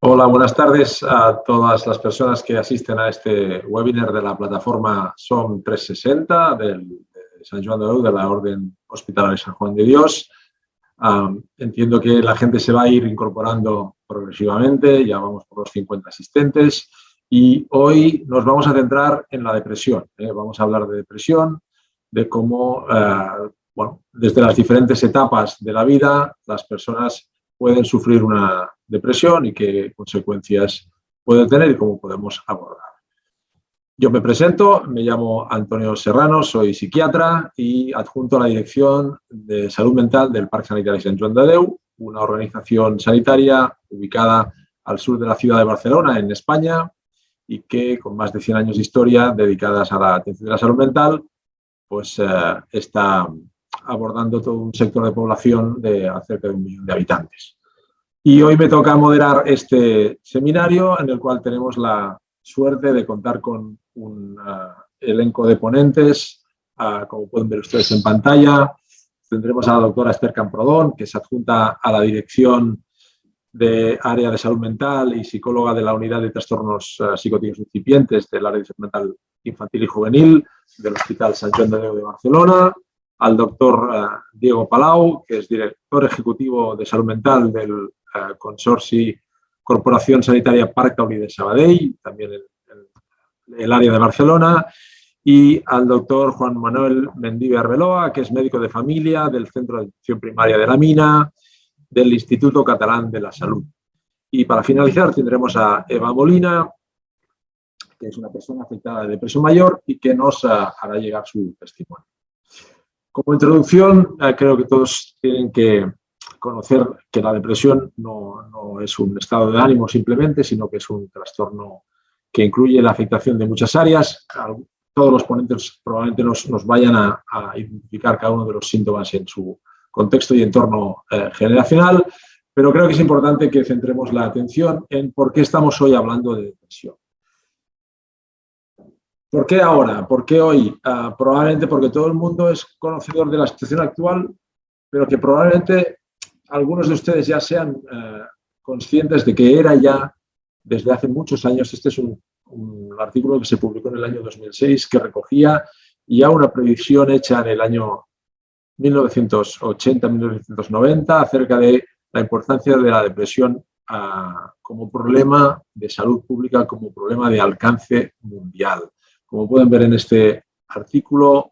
Hola, buenas tardes a todas las personas que asisten a este webinar de la plataforma SOM 360 del, de San Juan de Déu, de la Orden Hospitalaria San Juan de Dios. entiendo que la gente se va a ir incorporando progresivamente, ya vamos por los 50 asistentes y hoy nos vamos a centrar en la depresión. ¿eh? Vamos a hablar de depresión, de cómo, eh, bueno, desde las diferentes etapas de la vida las personas pueden sufrir una depresión y qué consecuencias puede tener y cómo podemos abordar. Yo me presento, me llamo Antonio Serrano, soy psiquiatra y adjunto a la Dirección de Salud Mental del Parque Sanitario Sant Joan de Déu, una organización sanitaria ubicada al sur de la ciudad de Barcelona, en España, y que con más de 100 años de historia dedicadas a la atención de la salud mental, pues eh, está abordando todo un sector de población de cerca de un millón de habitantes. Y hoy me toca moderar este seminario en el cual tenemos la suerte de contar con un uh, elenco de ponentes, uh, como pueden ver ustedes en pantalla. Tendremos a la doctora Esther Camprodón, que se adjunta a la dirección de área de salud mental y psicóloga de la unidad de trastornos uh, psicotípicos incipientes del área de salud mental infantil y juvenil del Hospital San Joan de Déu de Barcelona al doctor eh, Diego Palau, que es director ejecutivo de salud mental del eh, Consorci Corporación Sanitaria Parc Taulí de Sabadell, también el área de Barcelona, y al doctor Juan Manuel Mendive Arbeloa, que es médico de familia del Centro de Atención Primaria de la Mina, del Instituto Catalán de la Salud. Y para finalizar tendremos a Eva Molina, que es una persona afectada de depresión mayor y que nos eh, hará llegar su testimonio. Como introducción, creo que todos tienen que conocer que la depresión no, es un estado de ánimo simplemente, sino que es un trastorno que incluye la afectación de muchas áreas. Todos los ponentes probablemente nos, vayan a, identificar cada uno de los síntomas en su contexto y entorno eh, generacional, pero creo que es importante que centremos la atención en por qué estamos hoy hablando de depresión. ¿Por qué ahora? ¿Por qué hoy? Ah, probablemente porque todo el mundo es conocedor de la situación actual, pero que probablemente algunos de ustedes ya sean eh, conscientes de que era ya desde hace muchos años, este es un, artículo que se publicó en el año 2006 que recogía ya una predicción hecha en el año 1980-1990 acerca de la importancia de la depresión ah, como problema de salud pública, como problema de alcance mundial. Como pueden ver en este artículo,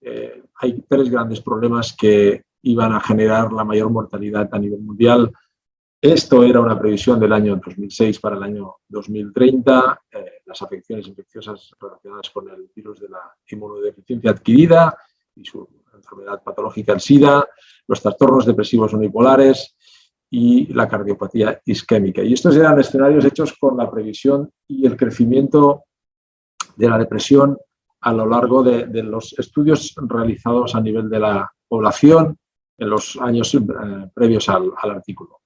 eh, hay tres grandes problemas que iban a generar la mayor mortalidad a nivel mundial. Esto era una previsión del año 2006 para el año 2030, eh, las afecciones infecciosas relacionadas con el virus de la inmunodeficiencia adquirida y su enfermedad patológica, el SIDA, los trastornos depresivos unipolares y la cardiopatía isquémica. Y estos eran escenarios hechos con la previsión y el crecimiento de la depresión a lo largo de, los estudios realizados a nivel de la población en los años eh, previos al, artículo.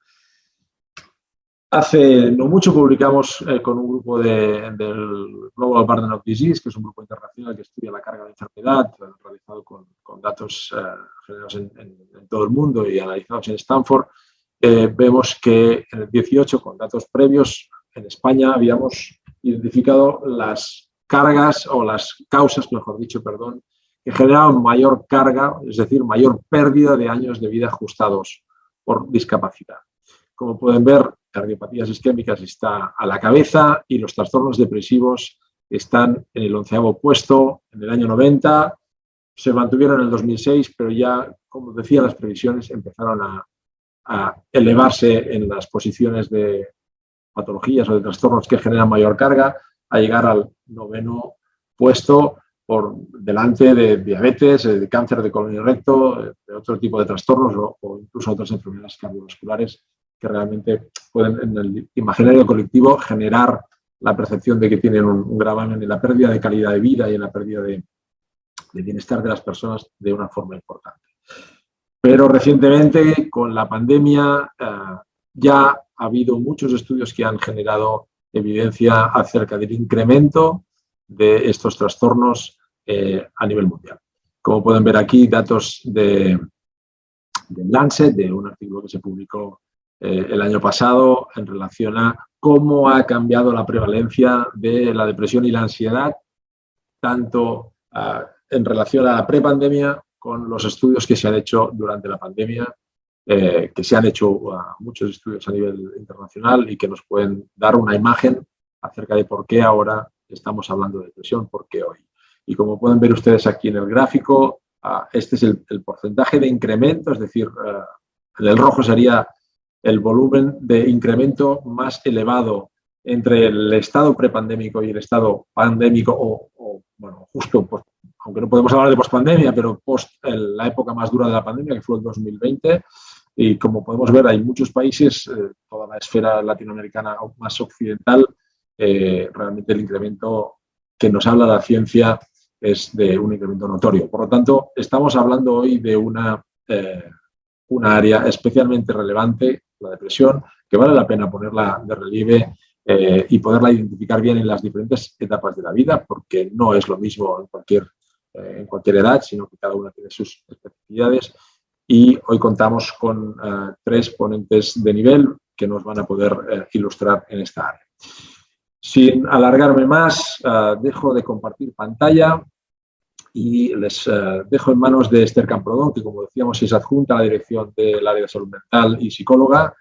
Hace no mucho publicamos eh, con un grupo de, del Global Burden of Disease, que es un grupo internacional que estudia la carga de enfermedad, eh, realizado con, datos generados en, todo el mundo y analizados en Stanford. vemos que en el 18, con datos previos, en España habíamos identificado las cargas o las causas, mejor dicho, perdón, que generaban mayor carga, es decir, mayor pérdida de años de vida ajustados por discapacidad. Como pueden ver, cardiopatías isquémicas está a la cabeza y los trastornos depresivos están en el onceavo puesto en el año 90, se mantuvieron en el 2006, pero ya, como decía, las previsiones empezaron a elevarse en las posiciones de patologías o de trastornos que generan mayor carga a llegar al noveno puesto por delante de diabetes, de cáncer de colon y recto, de otro tipo de trastornos o, incluso otras enfermedades cardiovasculares que realmente pueden en el imaginario colectivo generar la percepción de que tienen un, gravamen en la pérdida de calidad de vida y en la pérdida de, bienestar de las personas de una forma importante. Pero recientemente, con la pandemia, eh, ya ha habido muchos estudios que han generado evidencia acerca del incremento de estos trastornos eh, a nivel mundial. Como pueden ver aquí, datos de, Lancet, de un artículo que se publicó eh, el año pasado en relación a cómo ha cambiado la prevalencia de la depresión y la ansiedad, tanto ah, en relación a la prepandemia con los estudios que se han hecho durante la pandemia, eh, que se han hecho ah, muchos estudios a nivel internacional y que nos pueden dar una imagen acerca de por qué ahora estamos hablando de depresión, por qué hoy. Y como pueden ver ustedes aquí en el gráfico, ah, este es el, porcentaje de incremento, es decir, ah, el rojo sería el volumen de incremento más elevado entre el estado prepandémico y el estado pandémico o, bueno, justo, aunque no podemos hablar de pospandemia, pero post la época más dura de la pandemia, que fue el 2020, y como podemos ver, hay muchos países, eh, toda la esfera latinoamericana más occidental, eh, realmente el incremento que nos habla la ciencia es de un incremento notorio. Por lo tanto, estamos hablando hoy de una, eh, una área especialmente relevante, la depresión, que vale la pena ponerla de relieve y poderla identificar bien en las diferentes etapas de la vida, porque no es lo mismo en cualquier, en cualquier edad, sino que cada una tiene sus especificidades y hoy contamos con eh, tres ponentes de nivel que nos van a poder eh, ilustrar en esta área. Sin alargarme más, eh, dejo de compartir pantalla y les dejo en manos de Esther Camprodón, que como decíamos es adjunta a la dirección del área de salud mental y psicóloga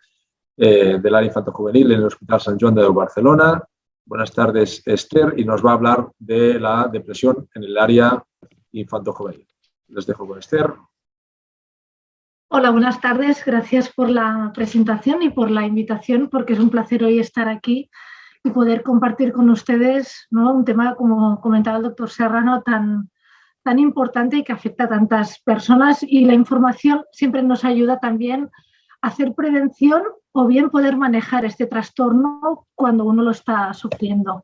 del área infanto-juvenil en el Hospital San Joan de Barcelona. Buenas tardes, Esther, y nos va a hablar de la depresión en el área infanto-juvenil. Les dejo con Esther. Hola, buenas tardes. Gracias por la presentación y por la invitación, porque es un placer hoy estar aquí y poder compartir con ustedes un tema, como comentaba el doctor Serrano, tan, tan importante y que afecta a tantas personas y la información siempre nos ayuda también a hacer prevención o bien poder manejar este trastorno cuando uno lo está sufriendo.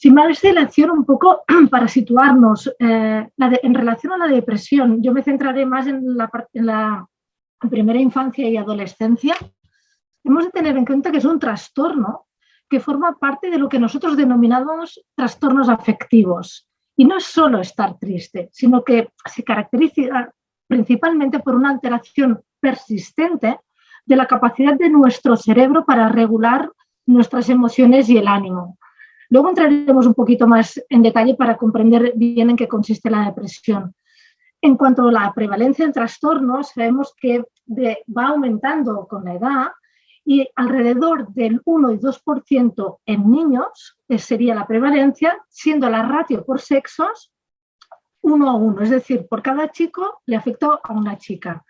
Sin más dilación, un poco para situarnos, eh, en relación a la depresión, yo me centraré más en la, en la primera infancia y adolescencia. Hemos de tener en cuenta que es un trastorno que forma parte de lo que nosotros denominamos trastornos afectivos. Y no es solo estar triste, sino que se caracteriza principalmente por una alteración persistente de la capacidad de nuestro cerebro para regular nuestras emociones y el ánimo. Luego entraremos un poquito más en detalle para comprender bien en qué consiste la depresión. En cuanto a la prevalencia en trastornos, sabemos que va aumentando con la edad y alrededor del 1 y 2% en niños sería la prevalencia, siendo la ratio por sexos 1 a 1, es decir, por cada chico le afecta a una chica.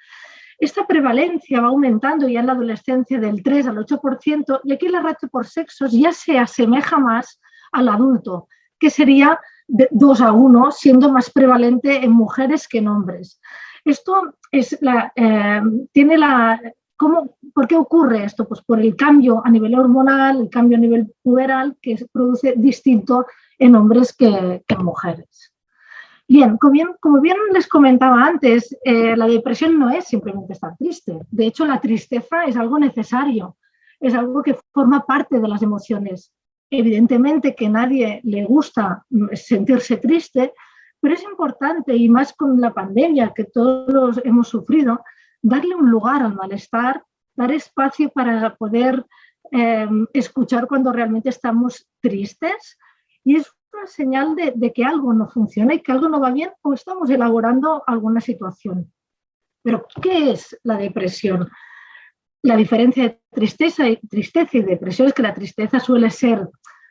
Esta prevalencia va aumentando ya en la adolescencia del 3 al 8% y aquí la ratio por sexos ya se asemeja más al adulto, que sería de 2 a 1, siendo más prevalente en mujeres que en hombres. Esto es la, eh, tiene la... ¿cómo, ¿Por qué ocurre esto? Pues por el cambio a nivel hormonal, el cambio a nivel puberal, que se produce distinto en hombres que, en mujeres. Bien como, bien, les comentaba antes, eh, la depresión no es simplemente estar triste. De hecho, la tristeza es algo necesario, es algo que forma parte de las emociones. Evidentemente que a nadie le gusta sentirse triste, pero es importante, y más con la pandemia que todos hemos sufrido, darle un lugar al malestar, dar espacio para poder em, escuchar cuando realmente estamos tristes y es una señal de, que algo no funciona y que algo no va bien o estamos elaborando alguna situación. Pero, ¿qué es la depresión? La diferencia de tristeza y, tristeza y depresión es que la tristeza suele ser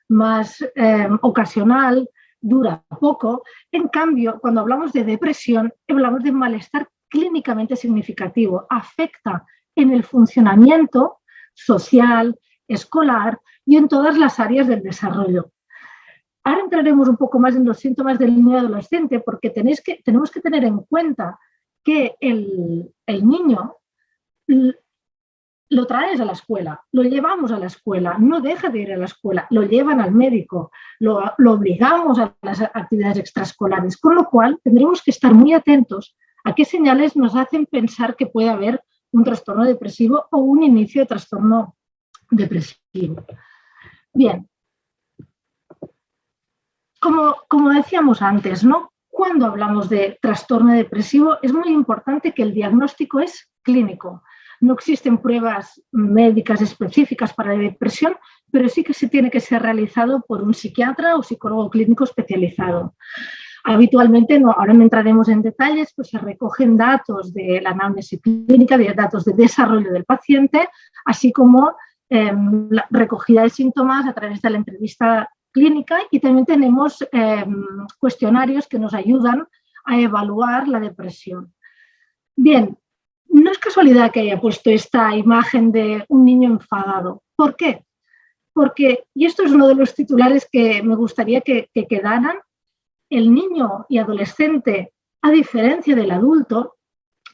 más eh, ocasional, dura poco. En cambio, cuando hablamos de depresión, hablamos de malestar clínicamente significativo. Afecta en el funcionamiento social, escolar y en todas las áreas del desarrollo. Ahora entraremos un poco más en los síntomas del niño adolescente porque tenéis que, tenemos que tener en cuenta que el, el niño lo traes a la escuela, lo llevamos a la escuela, no deja de ir a la escuela, lo llevan al médico, lo, obligamos a las actividades extraescolares, con lo cual tendremos que estar muy atentos a qué señales nos hacen pensar que puede haber un trastorno depresivo o un inicio de trastorno depresivo. Bien, como, como decíamos antes, ¿no? cuando hablamos de trastorno depresivo es muy importante que el diagnóstico es clínico. No existen pruebas médicas específicas para la depresión, pero sí que se tiene que ser realizado por un psiquiatra o psicólogo clínico especializado. Habitualmente, no, ahora no entraremos en detalles, pues se recogen datos de la anamnesis clínica, de datos de desarrollo del paciente, así como em, la recogida de síntomas a través de la entrevista clínica y también tenemos em, cuestionarios que nos ayudan a evaluar la depresión. Bien, no es casualidad que haya puesto esta imagen de un niño enfadado. ¿Por qué? Porque, y esto es uno de los titulares que me gustaría que, que quedaran, el niño y adolescente, a diferencia del adulto,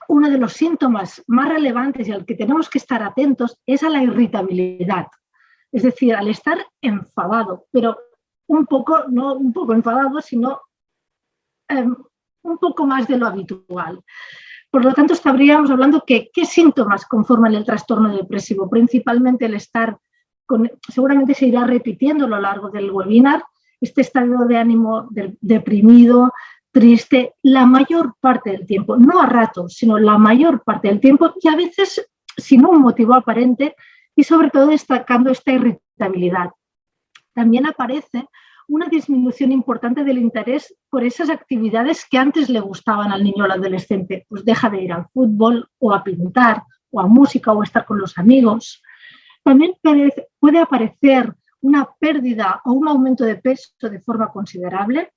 uno de los síntomas más relevantes y al que tenemos que estar atentos es a la irritabilidad. Es decir, al estar enfadado, pero un poco, no un poco enfadado, sino em, un poco más de lo habitual. Por lo tanto, estaríamos hablando que qué síntomas conforman el trastorno depresivo. Principalmente el estar, con, seguramente se irá repitiendo a lo largo del webinar, este estado de ánimo deprimido, triste, la mayor parte del tiempo, no a ratos, sino la mayor parte del tiempo y a veces sin un motivo aparente y sobre todo destacando esta irritabilidad. También aparece una disminución importante del interés por esas actividades que antes le gustaban al niño o al adolescente. Pues deja de ir al fútbol o a pintar o a música o a estar con los amigos. También puede aparecer una pérdida o un aumento de peso de forma considerable.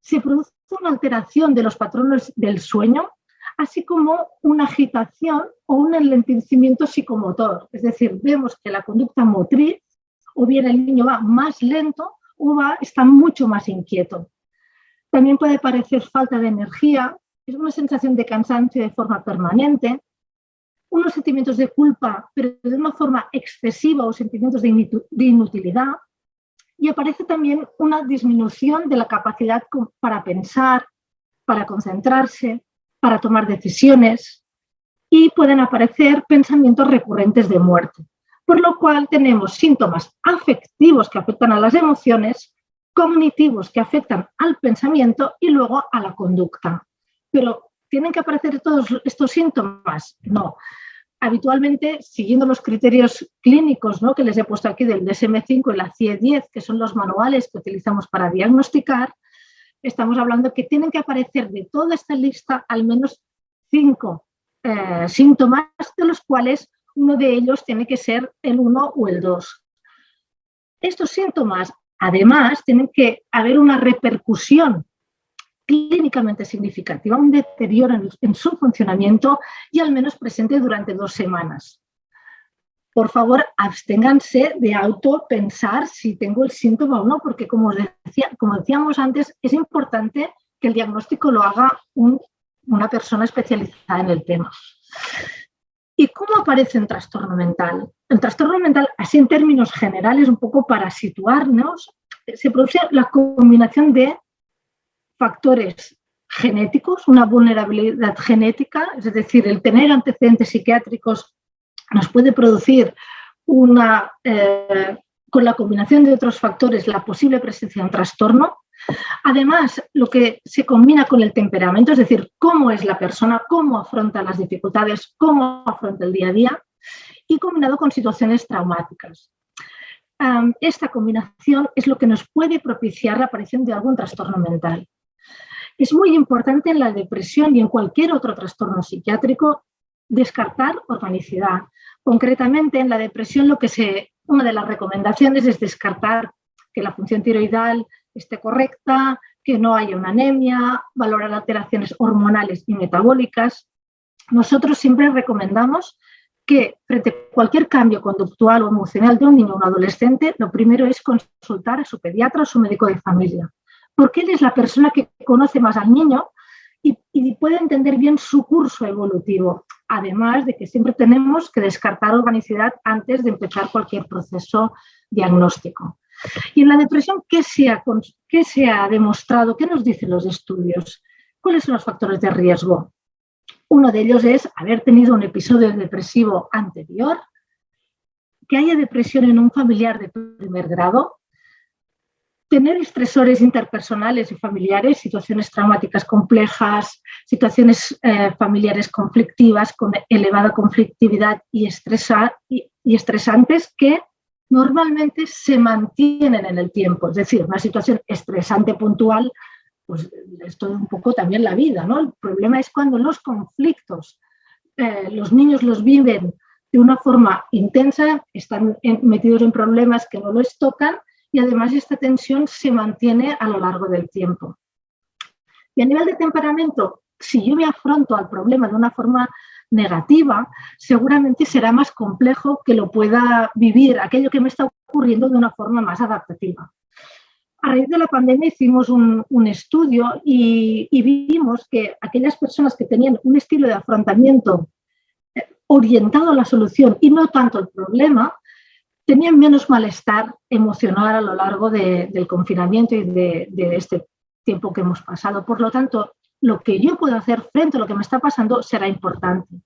Se produce una alteración de los patrones del sueño, así como una agitación o un enlentecimiento psicomotor. Es decir, vemos que la conducta motriz o bien el niño va más lento uva está mucho más inquieto. También puede parecer falta de energía, es una sensación de cansancio de forma permanente, unos sentimientos de culpa, pero de una forma excesiva o sentimientos de inutilidad, y aparece también una disminución de la capacidad para pensar, para concentrarse, para tomar decisiones, y pueden aparecer pensamientos recurrentes de muerte por lo cual tenemos síntomas afectivos que afectan a las emociones, cognitivos que afectan al pensamiento y luego a la conducta. Pero ¿tienen que aparecer todos estos síntomas? No. Habitualmente, siguiendo los criterios clínicos ¿no? que les he puesto aquí del DSM-5 y la CIE-10, que son los manuales que utilizamos para diagnosticar, estamos hablando que tienen que aparecer de toda esta lista al menos cinco eh, síntomas, de los cuales uno de ellos tiene que ser el 1 o el 2. Estos síntomas, además, tienen que haber una repercusión clínicamente significativa, un deterioro en, su funcionamiento y al menos presente durante dos semanas. Por favor, absténganse de autopensar si tengo el síntoma o no, porque como, decía, como decíamos antes, es importante que el diagnóstico lo haga una persona especializada en el tema. ¿Y cómo aparece un trastorno mental? El trastorno mental, así en términos generales, un poco para situarnos, se produce la combinación de factores genéticos, una vulnerabilidad genética, es decir, el tener antecedentes psiquiátricos nos puede producir una, eh, con la combinación de otros factores, la posible presencia de un trastorno, Además, lo que se combina con el temperamento, es decir, cómo es la persona, cómo afronta las dificultades, cómo afronta el día a día, y combinado con situaciones traumáticas. Esta combinación es lo que nos puede propiciar la aparición de algún trastorno mental. Es muy importante en la depresión y en cualquier otro trastorno psiquiátrico descartar organicidad. Concretamente, en la depresión lo que se, una de las recomendaciones es descartar que la función tiroidal esté correcta, que no haya una anemia, valorar alteraciones hormonales y metabólicas. Nosotros siempre recomendamos que frente a cualquier cambio conductual o emocional de un niño o un adolescente, lo primero es consultar a su pediatra o su médico de familia, porque él es la persona que conoce más al niño y, y puede entender bien su curso evolutivo, además de que siempre tenemos que descartar organicidad antes de empezar cualquier proceso diagnóstico. Y en la depresión, ¿qué se, ha, ¿qué se ha demostrado? ¿Qué nos dicen los estudios? ¿Cuáles son los factores de riesgo? Uno de ellos es haber tenido un episodio depresivo anterior, que haya depresión en un familiar de primer grado, tener estresores interpersonales y familiares, situaciones traumáticas complejas, situaciones eh, familiares conflictivas con elevada conflictividad y, y, estresantes que normalmente se mantienen en el tiempo. Es decir, una situación estresante puntual, pues es todo un poco también la vida. ¿no? El problema es cuando los conflictos, eh, los niños los viven de una forma intensa, están metidos en problemas que no los tocan y además esta tensión se mantiene a lo largo del tiempo. Y a nivel de temperamento, si yo me afronto al problema de una forma negativa, seguramente será más complejo que lo pueda vivir aquello que me está ocurriendo de una forma más adaptativa. A raíz de la pandemia hicimos un, estudio y, vimos que aquellas personas que tenían un estilo de afrontamiento eh, orientado a la solución y no tanto al problema, tenían menos malestar emocional a lo largo del confinamiento y de, este tiempo que hemos pasado. Por lo tanto, lo que yo puedo hacer frente a lo que me está pasando será importante.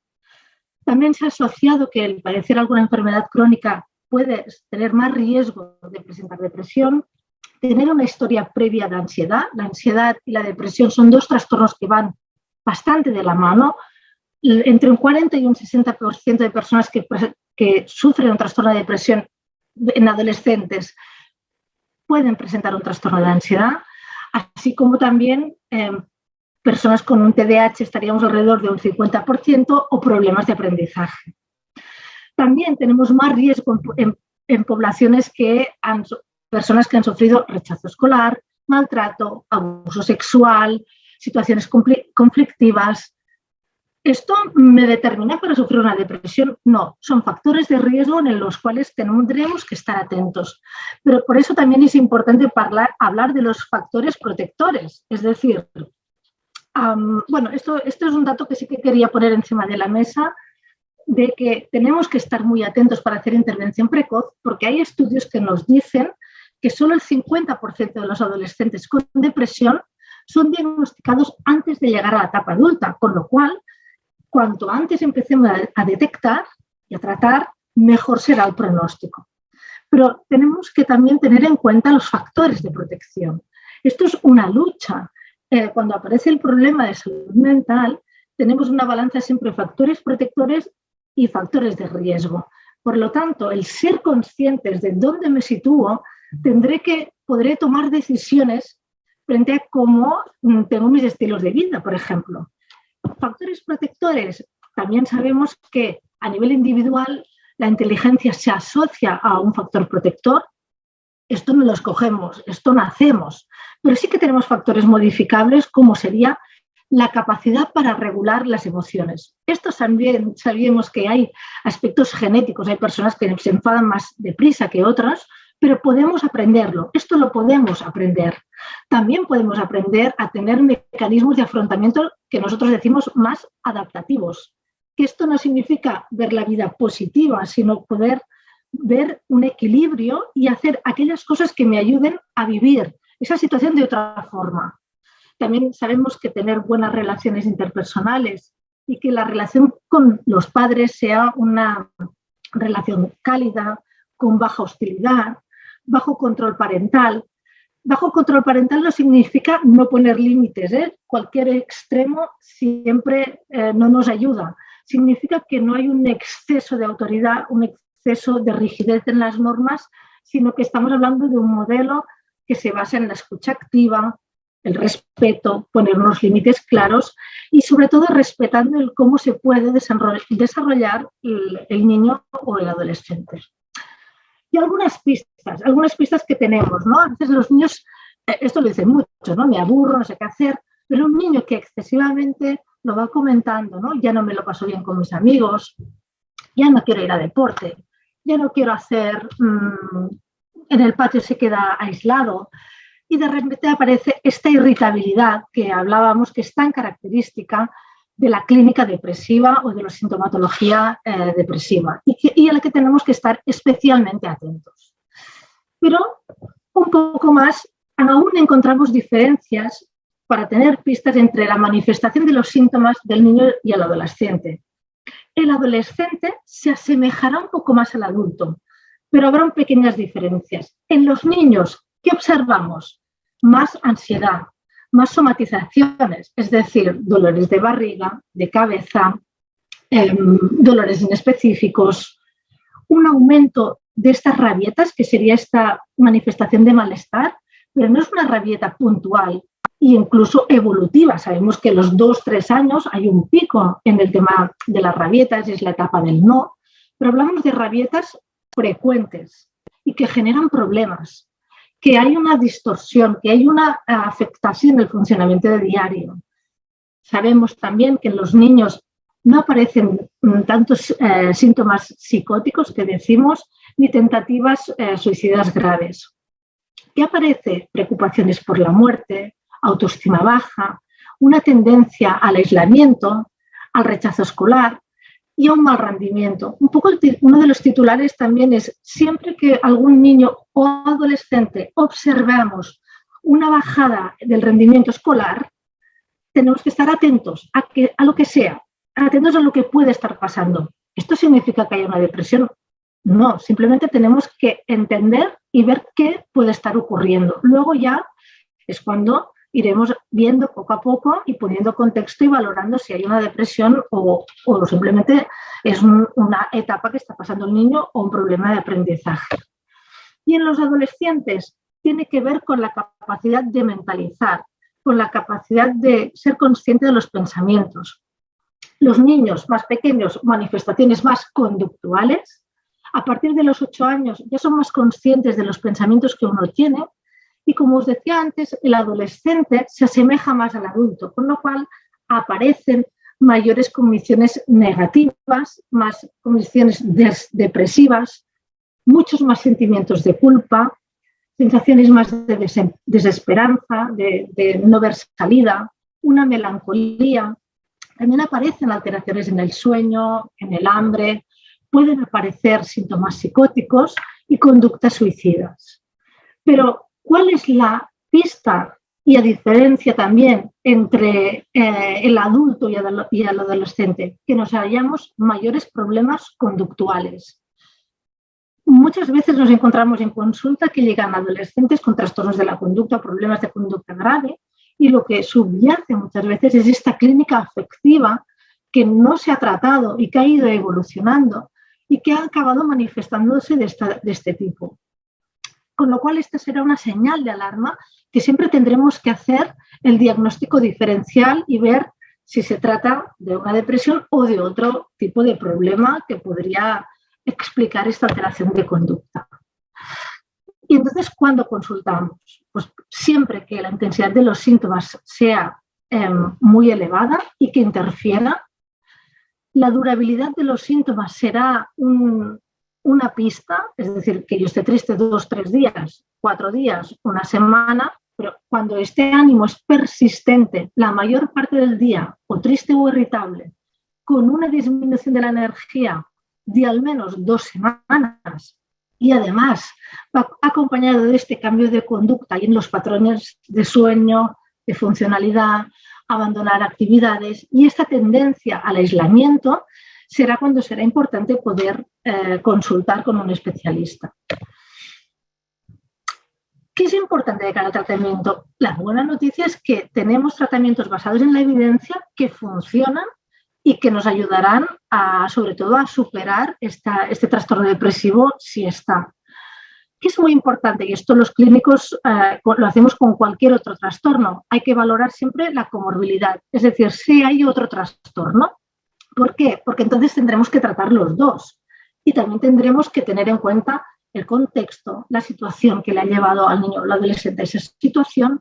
También se ha asociado que el padecer alguna enfermedad crónica puede tener más riesgo de presentar depresión, tener una historia previa de ansiedad. La ansiedad y la depresión son dos trastornos que van bastante de la mano. Entre un 40 y un 60% de personas que, sufren un trastorno de depresión en adolescentes pueden presentar un trastorno de ansiedad, así como también em, personas con un TDAH estaríamos alrededor de un 50% o problemas de aprendizaje. También tenemos más riesgo en, poblaciones que han, personas que han sufrido rechazo escolar, maltrato, abuso sexual, situaciones conflictivas, ¿Esto me determina para sufrir una depresión? No, son factores de riesgo en los cuales tendremos que estar atentos. Pero por eso también es importante hablar de los factores protectores. Es decir, bueno, esto, esto es un dato que sí que quería poner encima de la mesa, de que tenemos que estar muy atentos para hacer intervención precoz, porque hay estudios que nos dicen que solo el 50% de los adolescentes con depresión son diagnosticados antes de llegar a la etapa adulta, con lo cual cuanto antes empecemos a, detectar y a tratar, mejor será el pronóstico. Pero tenemos que también tener en cuenta los factores de protección. Esto es una lucha. Eh, cuando aparece el problema de salud mental, tenemos una balanza siempre factores protectores y factores de riesgo. Por lo tanto, el ser conscientes de dónde me sitúo, tendré que, podré tomar decisiones frente a cómo mm, tengo mis estilos de vida, por ejemplo. Factores protectores, también sabemos que a nivel individual la inteligencia se asocia a un factor protector. Esto no lo escogemos, esto nacemos, pero sí que tenemos factores modificables como sería la capacidad para regular las emociones. Esto también sabemos que hay aspectos genéticos, hay personas que se enfadan más deprisa que otras, pero podemos aprenderlo, esto lo podemos aprender. También podemos aprender a tener mecanismos de afrontamiento que nosotros decimos más adaptativos. Que esto no significa ver la vida positiva, sino poder ver un equilibrio y hacer aquellas cosas que me ayuden a vivir esa situación de otra forma. También sabemos que tener buenas relaciones interpersonales y que la relación con los padres sea una relación cálida, con baja hostilidad, bajo control parental. Bajo control parental no significa no poner límites, ¿eh? cualquier extremo siempre eh, no nos ayuda. Significa que no hay un exceso de autoridad, un de rigidez en las normas, sino que estamos hablando de un modelo que se basa en la escucha activa, el respeto, poner unos límites claros y sobre todo respetando el cómo se puede desarrollar el niño o el adolescente y algunas pistas, algunas pistas que tenemos, ¿no? A veces los niños, eh, esto lo dicen mucho, ¿no? Me aburro, no sé qué hacer, pero un niño que excesivamente lo va comentando, ¿no? Ya no me lo paso bien con mis amigos, ya no quiero ir a deporte, ya no quiero hacer, mm, en el patio se queda aislado, y de repente aparece esta irritabilidad que hablábamos que es tan característica de la clínica depresiva o de la sintomatología eh, depresiva y, a la que tenemos que estar especialmente atentos. Pero un poco más, aún encontramos diferencias para tener pistas entre la manifestación de los síntomas del niño y el adolescente. El adolescente se asemejará un poco más al adulto, pero habrán pequeñas diferencias. En los niños ¿Qué observamos? Más ansiedad, más somatizaciones, es decir, dolores de barriga, de cabeza, em, dolores inespecíficos, un aumento de estas rabietas, que sería esta manifestación de malestar, pero no es una rabieta puntual e incluso evolutiva. Sabemos que los dos, tres años hay un pico en el tema de las rabietas, es la etapa del no, pero hablamos de rabietas frecuentes y que generan problemas, que hay una distorsión, que hay una afectación del funcionamiento de diario. Sabemos también que en los niños no aparecen mm, tantos eh, síntomas psicóticos que decimos, ni tentativas eh, suicidas graves. ¿Qué aparece? Preocupaciones por la muerte, autoestima baja, una tendencia al aislamiento, al rechazo escolar y a un mal rendimiento. Un poco uno de los titulares también es siempre que algún niño o adolescente observamos una bajada del rendimiento escolar, tenemos que estar atentos a, que, a lo que sea, atentos a lo que puede estar pasando. ¿Esto significa que haya una depresión? No, simplemente tenemos que entender y ver qué puede estar ocurriendo. Luego ya es cuando iremos viendo poco a poco y poniendo contexto y valorando si hay una depresión o, o simplemente es una etapa que está pasando el niño o un problema de aprendizaje. Y en los adolescentes tiene que ver con la capacidad de mentalizar, con la capacidad de ser consciente de los pensamientos, los niños más pequeños, manifestaciones más conductuales, a partir de los ocho años ya son más conscientes de los pensamientos que uno tiene y como os decía antes, el adolescente se asemeja más al adulto, con lo cual aparecen mayores condiciones negativas, más condiciones depresivas, muchos más sentimientos de culpa, sensaciones más de desesperanza, de no ver salida, una melancolía, también aparecen alteraciones en el sueño, en el hambre, pueden aparecer síntomas psicóticos y conductas suicidas. Pero, ¿cuál es la pista y la diferencia también entre eh, el adulto y el, adolescente? Que nos hallamos mayores problemas conductuales. Muchas veces nos encontramos en consulta que llegan adolescentes con trastornos de la conducta, problemas de conducta grave, y lo que subyace muchas veces es esta clínica afectiva que no se ha tratado y que ha ido evolucionando y que ha acabado manifestándose de, de este tipo. Con lo cual, esta será una señal de alarma que siempre tendremos que hacer el diagnóstico diferencial y ver si se trata de una depresión o de otro tipo de problema que podría explicar esta alteración de conducta. Y entonces, ¿cuándo consultamos? Pues siempre que la intensidad de los síntomas sea em, muy elevada y que interfiera. La durabilidad de los síntomas será una pista, es decir, que yo esté triste dos, tres días, cuatro días, una semana, pero cuando este ánimo es persistente la mayor parte del día, o triste o irritable, con una disminución de la energía de al menos dos semanas, y además acompañado de este cambio de conducta y en los patrones de sueño, de funcionalidad, abandonar actividades y esta tendencia al aislamiento será cuando será importante poder eh, consultar con un especialista. ¿Qué es importante de cada tratamiento? La buena noticia es que tenemos tratamientos basados en la evidencia que funcionan y que nos ayudarán a, sobre todo a superar este trastorno depresivo si está. Que es muy importante, y esto los clínicos eh, lo hacemos con cualquier otro trastorno, hay que valorar siempre la comorbilidad, es decir, si hay otro trastorno. ¿Por qué? Porque entonces tendremos que tratar los dos y también tendremos que tener en cuenta el contexto, la situación que le ha llevado al niño o al adolescente a esa situación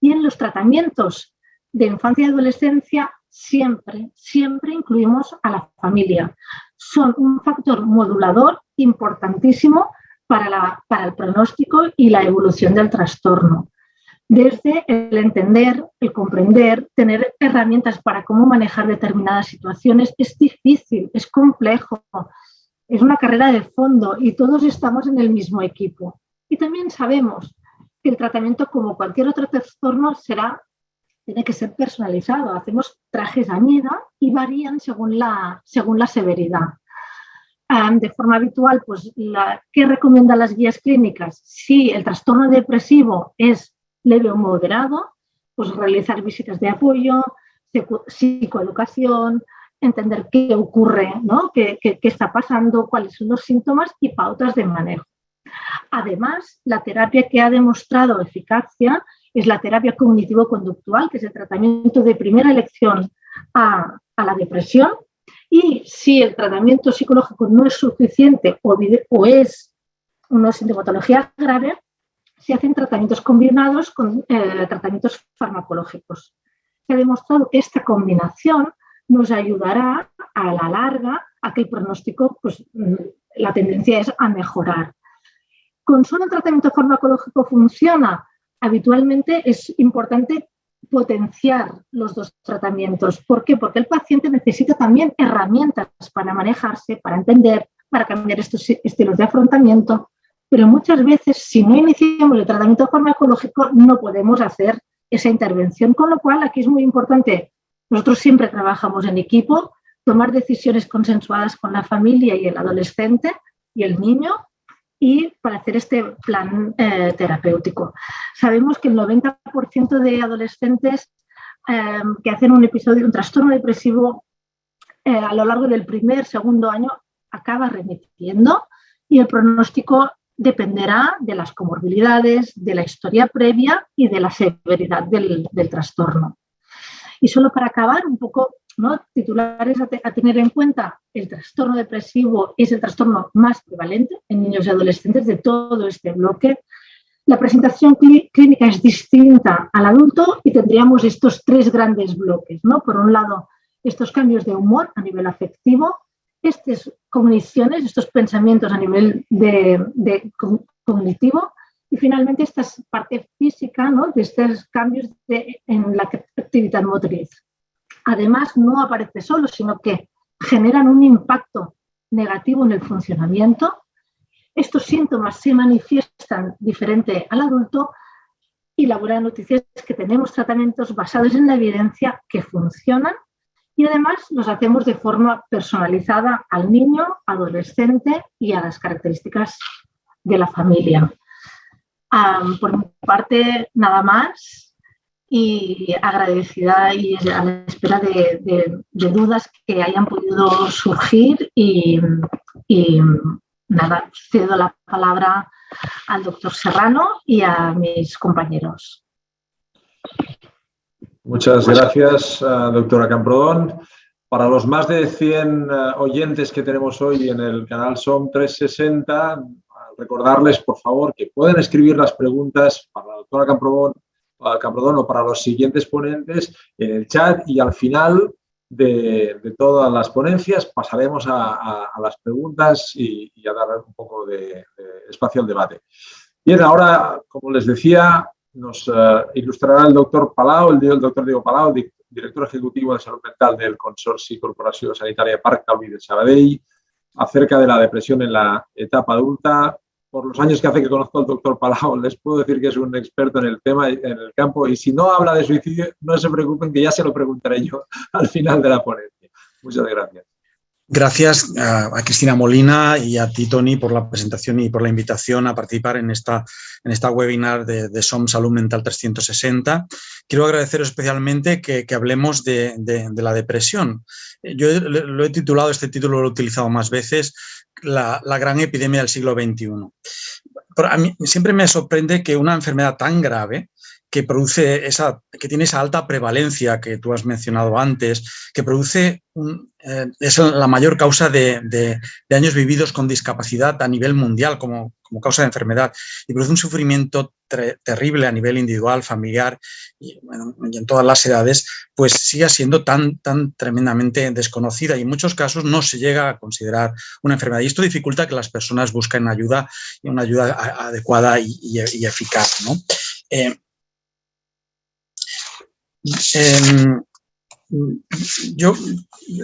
y en los tratamientos de infancia y adolescencia siempre, siempre incluimos a la familia. Son un factor modulador importantísimo para, para el pronóstico y la evolución del trastorno. Desde el entender, el comprender, tener herramientas para cómo manejar determinadas situaciones es difícil, es complejo, es una carrera de fondo y todos estamos en el mismo equipo. Y también sabemos que el tratamiento, como cualquier otro trastorno, será tiene que ser personalizado. Hacemos trajes a medida y varían según la, según la severidad. de forma habitual, pues, ¿qué recomiendan las guías clínicas? Si el trastorno depresivo es leve o moderado, pues realizar visitas de apoyo, psicoeducación, entender qué ocurre, ¿no? qué, está pasando, cuáles son los síntomas y pautas de manejo. Además, la terapia que ha demostrado eficacia es la terapia cognitivo-conductual, que es el tratamiento de primera elección a, la depresión. Y si el tratamiento psicológico no es suficiente o, es una sintomatología grave, se hacen tratamientos combinados con eh, tratamientos farmacológicos. Se ha demostrado que esta combinación nos ayudará a la larga a que el pronóstico, pues mm, la tendencia es a mejorar. ¿Con solo un tratamiento farmacológico funciona? Habitualmente es importante potenciar los dos tratamientos. ¿Por qué? Porque el paciente necesita también herramientas para manejarse, para entender, para cambiar estos estilos de afrontamiento, pero muchas veces si no iniciamos el tratamiento farmacológico no podemos hacer esa intervención, con lo cual aquí es muy importante, nosotros siempre trabajamos en equipo, tomar decisiones consensuadas con la familia y el adolescente y el niño y para hacer este plan eh, terapéutico. Sabemos que el 90% de adolescentes em, que hacen un episodio, un trastorno depresivo eh, a lo largo del primer, segundo año acaba remitiendo y el pronóstico dependerá de las comorbilidades, de la historia previa y de la severidad del, del trastorno. Y solo para acabar, un poco Titulares a, tener en cuenta, el trastorno depresivo es el trastorno más prevalente en niños y adolescentes de todo este bloque. La presentación clínica es distinta al adulto y tendríamos estos tres grandes bloques. ¿no? Por un lado, estos cambios de humor a nivel afectivo, estas cogniciones, estos pensamientos a nivel de, cognitivo y finalmente esta parte física ¿no? de estos cambios en la actividad motriz además no aparece solo, sino que generan un impacto negativo en el funcionamiento. Estos síntomas se manifiestan diferente al adulto y la buena noticia es que tenemos tratamientos basados en la evidencia que funcionan y además los hacemos de forma personalizada al niño, adolescente y a las características de la familia. por mi parte, nada más y agradecida y a la espera de, dudas que hayan podido surgir y, nada, cedo la palabra al doctor Serrano y a mis compañeros. Muchas gracias, eh, doctora Camprodón. Para los más de 100 eh, oyentes que tenemos hoy en el canal SOM 360, recordarles, por favor, que pueden escribir las preguntas para la doctora Camprodón o para los siguientes ponentes en el chat y al final de, todas las ponencias pasaremos a, las preguntas y, a dar un poco de, espacio al debate. Bien, ahora, como les decía, nos eh, ilustrará el doctor Palau, el, doctor Diego Palau, director ejecutivo de salud mental del Consorcio Corporación Sanitaria Parc Taulí de Sabadell, acerca de la depresión en la etapa adulta, por los años que hace que conozco al doctor Palau, les puedo decir que es un experto en el tema, en el campo, y si no habla de suicidio, no se preocupen que ya se lo preguntaré yo al final de la ponencia. Muchas gracias. Gracias a, Cristina Molina y a ti, Tony, por la presentación y por la invitación a participar en esta, en esta webinar de, SOM Salud Mental 360. Quiero agradeceros especialmente que, hablemos de, la depresión. Yo lo he titulado, este título lo he utilizado más veces, la, gran epidemia del siglo XXI. A mí siempre me sorprende que una enfermedad tan grave que produce esa, que tiene esa alta prevalencia que tú has mencionado antes, que produce, eh, es la mayor causa de, años vividos con discapacidad a nivel mundial como, como causa de enfermedad y produce un sufrimiento terrible a nivel individual, familiar y, en todas las edades, pues sigue siendo tan, tan tremendamente desconocida y en muchos casos no se llega a considerar una enfermedad y esto dificulta que las personas busquen ayuda y una ayuda adecuada y, eficaz. ¿no? Eh, Em, yo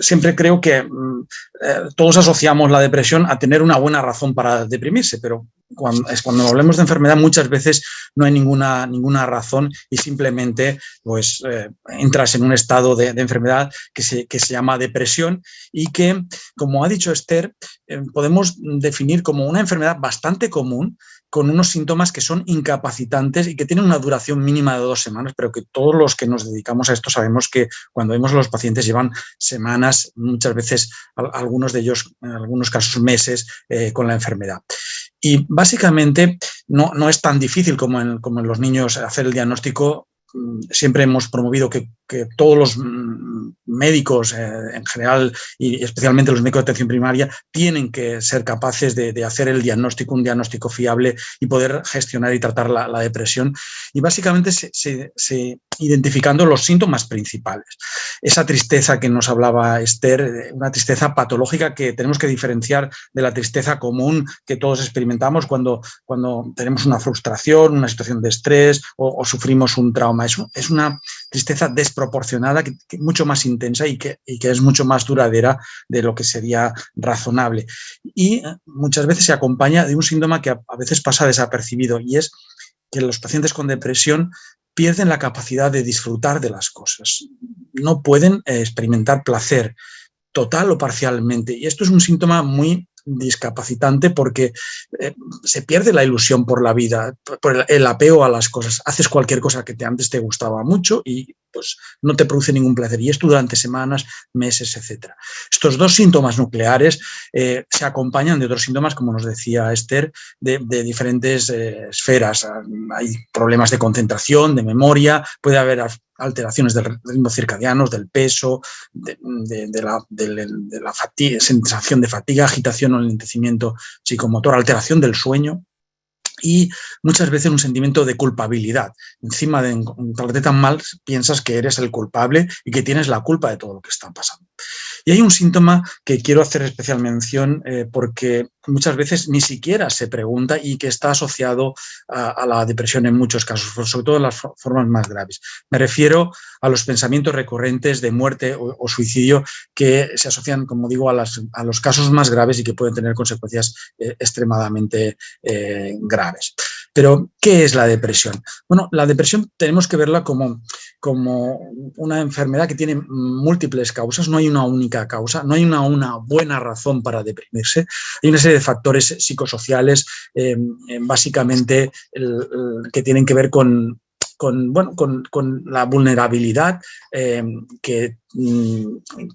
siempre creo que mm, eh, todos asociamos la depresión a tener una buena razón para deprimirse, pero cuando, es cuando hablemos de enfermedad muchas veces no hay ninguna, ninguna razón y simplemente pues, eh, entras en un estado de, enfermedad que se, que se, llama depresión y que, como ha dicho Esther, eh, podemos definir como una enfermedad bastante común con unos síntomas que son incapacitantes y que tienen una duración mínima de dos semanas, pero que todos los que nos dedicamos a esto sabemos que cuando vemos a los pacientes llevan semanas, muchas veces algunos de ellos, en algunos casos meses, eh, con la enfermedad. Y básicamente no, no, es tan difícil como en, como en los niños hacer el diagnóstico Mm, siempre hemos promovido que, todos los mm, médicos eh, en general y especialmente los médicos de atención primaria tienen que ser capaces de, hacer el diagnóstico, un diagnóstico fiable y poder gestionar y tratar la, depresión y básicamente se, identificando los síntomas principales. Esa tristeza que nos hablaba Esther, eh, una tristeza patológica que tenemos que diferenciar de la tristeza común que todos experimentamos cuando, cuando tenemos una frustración, una situación de estrés o sufrimos un trauma es, una tristeza desproporcionada, que, mucho más intensa y que, es mucho más duradera de lo que sería razonable. Y eh, muchas veces se acompaña de un síntoma que a, veces pasa desapercibido y es que los pacientes con depresión pierden la capacidad de disfrutar de las cosas. No pueden eh, experimentar placer total o parcialmente. Y esto es un síntoma muy discapacitante porque eh, se pierde la ilusión por la vida, por el, apego a las cosas. Haces cualquier cosa que te, antes te gustaba mucho y pues no te produce ningún placer. Y esto durante semanas, meses, etc. Estos dos síntomas nucleares eh, se acompañan de otros síntomas, como nos decía Esther, de, diferentes eh, esferas. Hay problemas de concentración, de memoria, puede haber alteraciones del ritmo circadiano, del peso, de, la, sensación de fatiga, agitación o enlentecimiento psicomotor, alteración del sueño y muchas veces un sentimiento de culpabilidad. Encima de encontrarte tan mal, piensas que eres el culpable y que tienes la culpa de todo lo que está pasando. Y hay un síntoma que quiero hacer especial mención eh, porque muchas veces ni siquiera se pregunta y que está asociado a, la depresión en muchos casos, sobre todo en las formas más graves. Me refiero a los pensamientos recurrentes de muerte o, suicidio que se asocian, como digo, a, los casos más graves y que pueden tener consecuencias eh, extremadamente eh, graves. Pero, ¿qué es la depresión? Bueno, la depresión tenemos que verla como, como una enfermedad que tiene múltiples causas, no hay una única causa, no hay una, una buena razón para deprimirse, hay una serie de factores psicosociales, eh, eh, básicamente que tienen que ver con, con, bueno, con, con la vulnerabilidad eh, que, mm,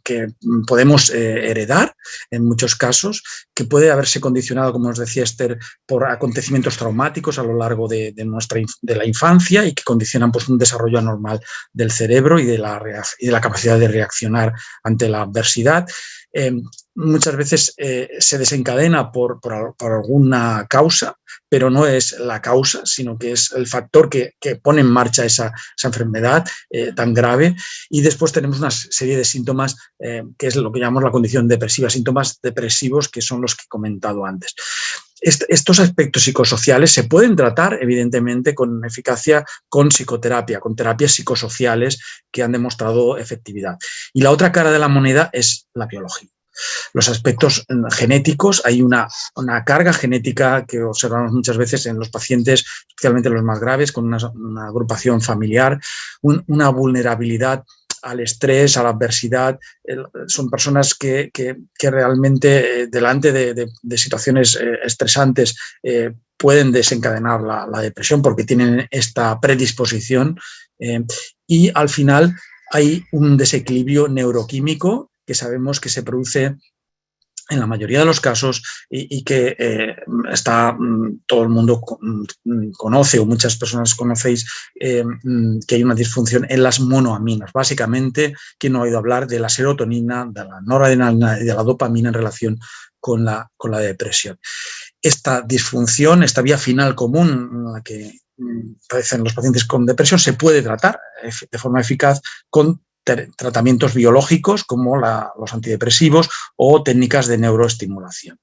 que, podemos eh, heredar en muchos casos, que puede haberse condicionado, como nos decía Esther, por acontecimientos traumáticos a lo largo de, de nuestra, de la infancia y que condicionan pues, un desarrollo anormal del cerebro y de la, de la capacidad de reaccionar ante la adversidad. Eh, muchas veces eh, se desencadena por, alguna causa, pero no es la causa, sino que es el factor que, pone en marcha esa, enfermedad eh, tan grave. Y después tenemos una serie de síntomas que es lo que llamamos la condición depresiva, síntomas depresivos que son los que he comentado antes. estos aspectos psicosociales se pueden tratar, evidentemente, con eficacia con psicoterapia, con terapias psicosociales que han demostrado efectividad. Y la otra cara de la moneda es la biología. Los aspectos mm, genéticos, hay una, carga genética que observamos muchas veces en los pacientes, especialmente los más graves, con una, agrupación familiar, una vulnerabilidad al estrés, a la adversidad, son personas que, realmente eh, delante de, situaciones eh, estresantes eh, pueden desencadenar la, depresión porque tienen esta predisposición y al final hay un desequilibrio neuroquímico que sabemos que se produce en la mayoría de los casos y, que eh, está mm, todo el mundo mm, conoce o muchas personas conocéis eh, mm, que hay una disfunción en las monoaminas. Básicamente, quien no ha oído hablar de la serotonina, de la noradrenalina y de la dopamina en relación con la, con la depresión. Esta disfunción, esta vía final común que padecen los pacientes con depresión, se puede tratar de forma eficaz con tratamientos biológicos como los antidepresivos o técnicas de neuroestimulación.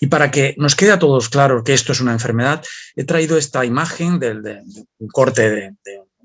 Y para que nos quede a todos claro que esto es una enfermedad, he traído esta imagen de, un corte de,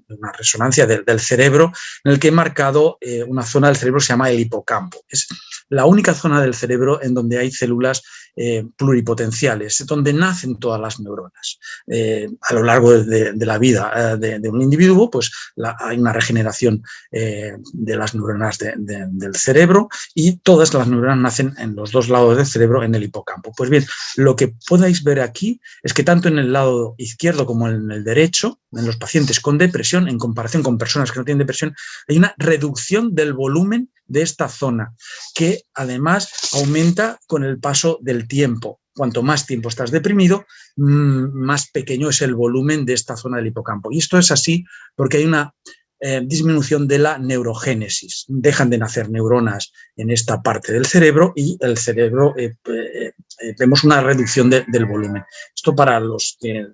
una resonancia del, cerebro en el que he marcado eh, una zona del cerebro que se llama el hipocampo. Es la única zona del cerebro en donde hay células eh, pluripotenciales, donde nacen todas las neuronas. Eh, a lo largo de, la vida eh, de, un individuo, pues hay una regeneración de las neuronas del cerebro y todas las neuronas nacen en los dos lados del cerebro en el hipocampo. Pues bien, lo que podáis ver aquí es que tanto en el lado izquierdo como en el derecho, en los pacientes con depresión, en comparación con personas que no tienen depresión, hay una reducción del volumen de esta zona, que además aumenta con el paso del tiempo. Cuanto más tiempo estás deprimido, mm, más pequeño es el volumen de esta zona del hipocampo. Y esto es así porque hay una eh, disminución de la neurogénesis. Dejan de nacer neuronas en esta parte del cerebro y el cerebro eh, eh, vemos una reducción del volumen. Esto para los que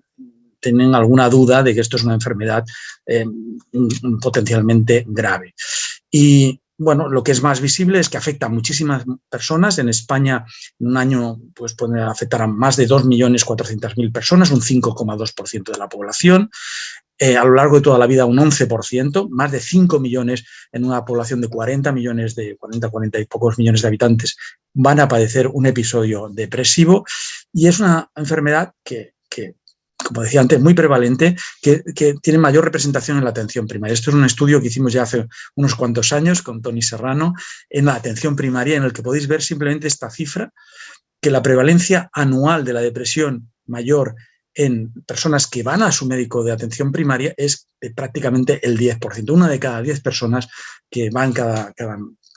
tienen alguna duda de que esto es una enfermedad potencialmente grave. Y bueno, lo que es más visible es que afecta a muchísimas personas. En España, en un año, pues puede afectar a más de 2.400.000 personas, un 5,2% de la población. Eh, a lo largo de toda la vida un 11%, más de 5 millones en una población de 40 millones, de 40, 40 y pocos millones de habitantes, van a padecer un episodio depresivo y es una enfermedad que como decía antes, muy prevalente, que, tiene mayor representación en la atención primaria. Esto es un estudio que hicimos ya hace unos cuantos años con Tony Serrano en la atención primaria, en el que podéis ver simplemente esta cifra, que la prevalencia anual de la depresión mayor en personas que van a su médico de atención primaria es prácticamente el 10%. Una de cada 10 personas que van cada,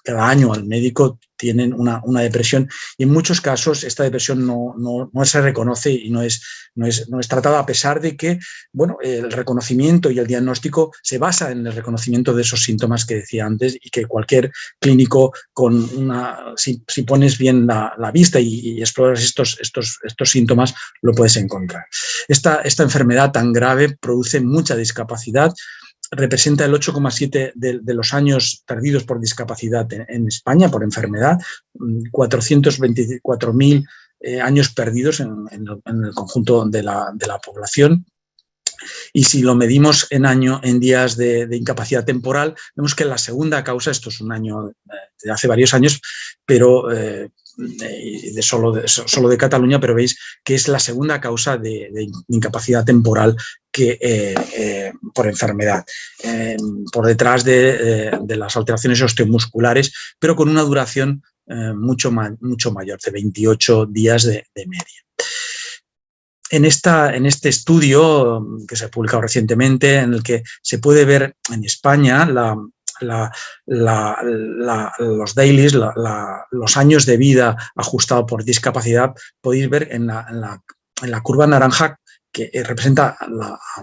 cada año al médico tienen una, depresión y en muchos casos esta depresión no, se reconoce y no es, no, es, no es tratada a pesar de que bueno, el reconocimiento y el diagnóstico se basa en el reconocimiento de esos síntomas que decía antes y que cualquier clínico con una, si, pones bien la, vista y, exploras estos, estos, estos síntomas lo puedes encontrar. Esta, esta enfermedad tan grave produce mucha discapacidad, representa el 8,7 de, los años perdidos por discapacidad en, España, por enfermedad, 424.000 mm, eh, años perdidos en, el conjunto de la, población. Y si lo medimos en año, en días de, incapacidad temporal, vemos que la segunda causa, esto es un año eh, de hace varios años, pero eh, de de solo de Cataluña, pero veis que es la segunda causa de, incapacidad temporal que, eh, eh, por enfermedad, eh, por detrás de, las alteraciones osteomusculares, pero con una duración mucho, mucho mayor, de 28 días de, media. En, esta, en, este estudio que se ha publicado recientemente, en el que se puede ver en España los dailies, los años de vida ajustado por discapacidad, podéis ver en la, curva naranja que representa a,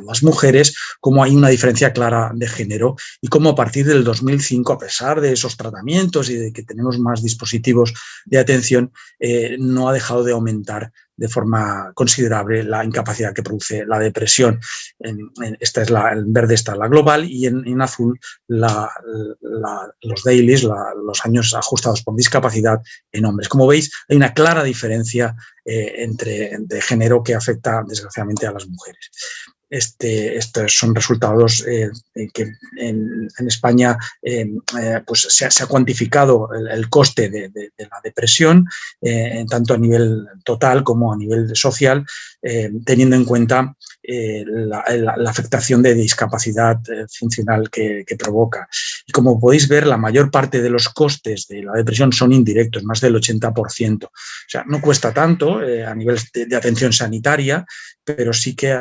las mujeres, cómo hay una diferencia clara de género y cómo a partir del 2005, a pesar de esos tratamientos y de que tenemos más dispositivos de atención, eh, no ha dejado de aumentar de forma considerable la incapacidad que produce la depresión. En, esta es en verde está la global y en, azul los dailies, los años ajustados por discapacidad en hombres. Como veis, hay una clara diferencia eh, entre, de género que afecta desgraciadamente a las mujeres. Este, estos son resultados eh, que en, España eh, pues se ha, cuantificado el, coste de, la depresión, eh, tanto a nivel total como a nivel social, teniendo en cuenta la, afectación de discapacidad funcional que, provoca. Y como podéis ver, la mayor parte de los costes de la depresión son indirectos, más del 80%. O sea, no cuesta tanto a nivel de, atención sanitaria, pero sí que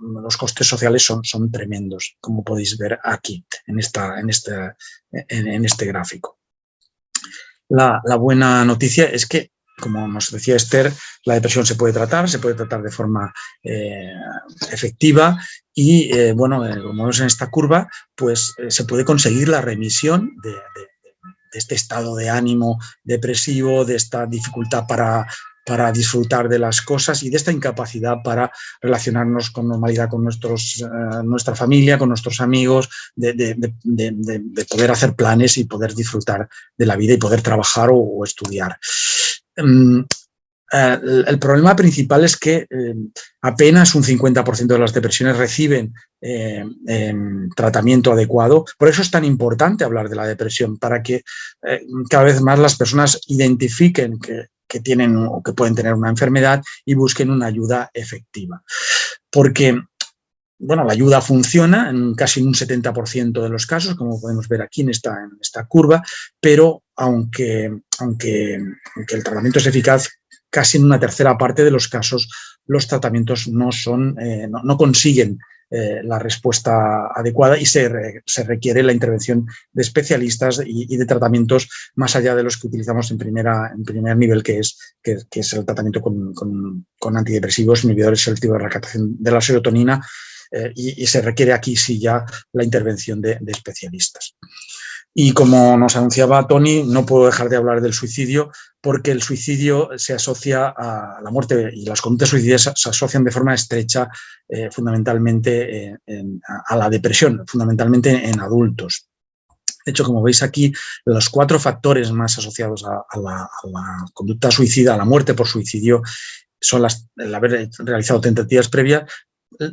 los costes sociales son, tremendos, como podéis ver aquí, en, esta, en, este, en, este gráfico. La, buena noticia es que, como nos decía Esther, la depresión se puede tratar, se puede tratar de forma eh, efectiva y, eh, bueno, eh, como vemos en esta curva, pues se puede conseguir la remisión de, este estado de ánimo depresivo, de esta dificultad para para disfrutar de las cosas y de esta incapacidad para relacionarnos con normalidad con nuestros, nuestra familia, con nuestros amigos, de, poder hacer planes y poder disfrutar de la vida y poder trabajar o, estudiar. Mm, eh, el problema principal es que eh, apenas un 50% de las depresiones reciben eh, em, tratamiento adecuado. Por eso es tan importante hablar de la depresión, para que cada vez más las personas identifiquen que, que, tienen o que pueden tener una enfermedad y busquen una ayuda efectiva. Porque bueno, la ayuda funciona en casi un 70% de los casos, como podemos ver aquí en esta, en esta curva, pero aunque, aunque, el tratamiento es eficaz, casi en una tercera parte de los casos los tratamientos no, son, eh, no, consiguen eh, la respuesta adecuada y se, requiere la intervención de especialistas y, de tratamientos más allá de los que utilizamos en, primera, en primer nivel, que es, que, es el tratamiento con, con, antidepresivos, inhibidores selectivos de recaptación de la serotonina, eh, y, se requiere aquí sí ya la intervención de especialistas. Y como nos anunciaba Tony, no puedo dejar de hablar del suicidio porque el suicidio se asocia a la muerte y las conductas suicidas se asocian de forma estrecha eh, fundamentalmente a la depresión, fundamentalmente en adultos. De hecho, como veis aquí, los cuatro factores más asociados a, la, conducta suicida, a la muerte por suicidio, son las, el haber realizado tentativas previas,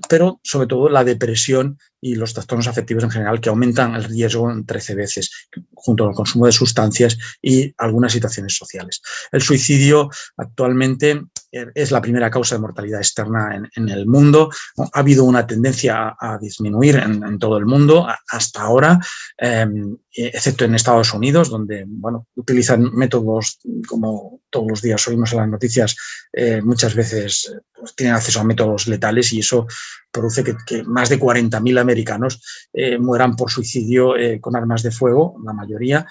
pero sobre todo la depresión y los trastornos afectivos en general que aumentan el riesgo en 13 veces, junto al consumo de sustancias y algunas situaciones sociales. El suicidio actualmente es la primera causa de mortalidad externa en, el mundo. Ha habido una tendencia a, disminuir en, todo el mundo hasta ahora, em, excepto en Estados Unidos, donde bueno, utilizan métodos, como todos los días oímos en las noticias, eh, muchas veces pues, tienen acceso a métodos letales y eso produce que, más de 40.000 americanos eh, mueran por suicidio eh, con armas de fuego, la mayoría,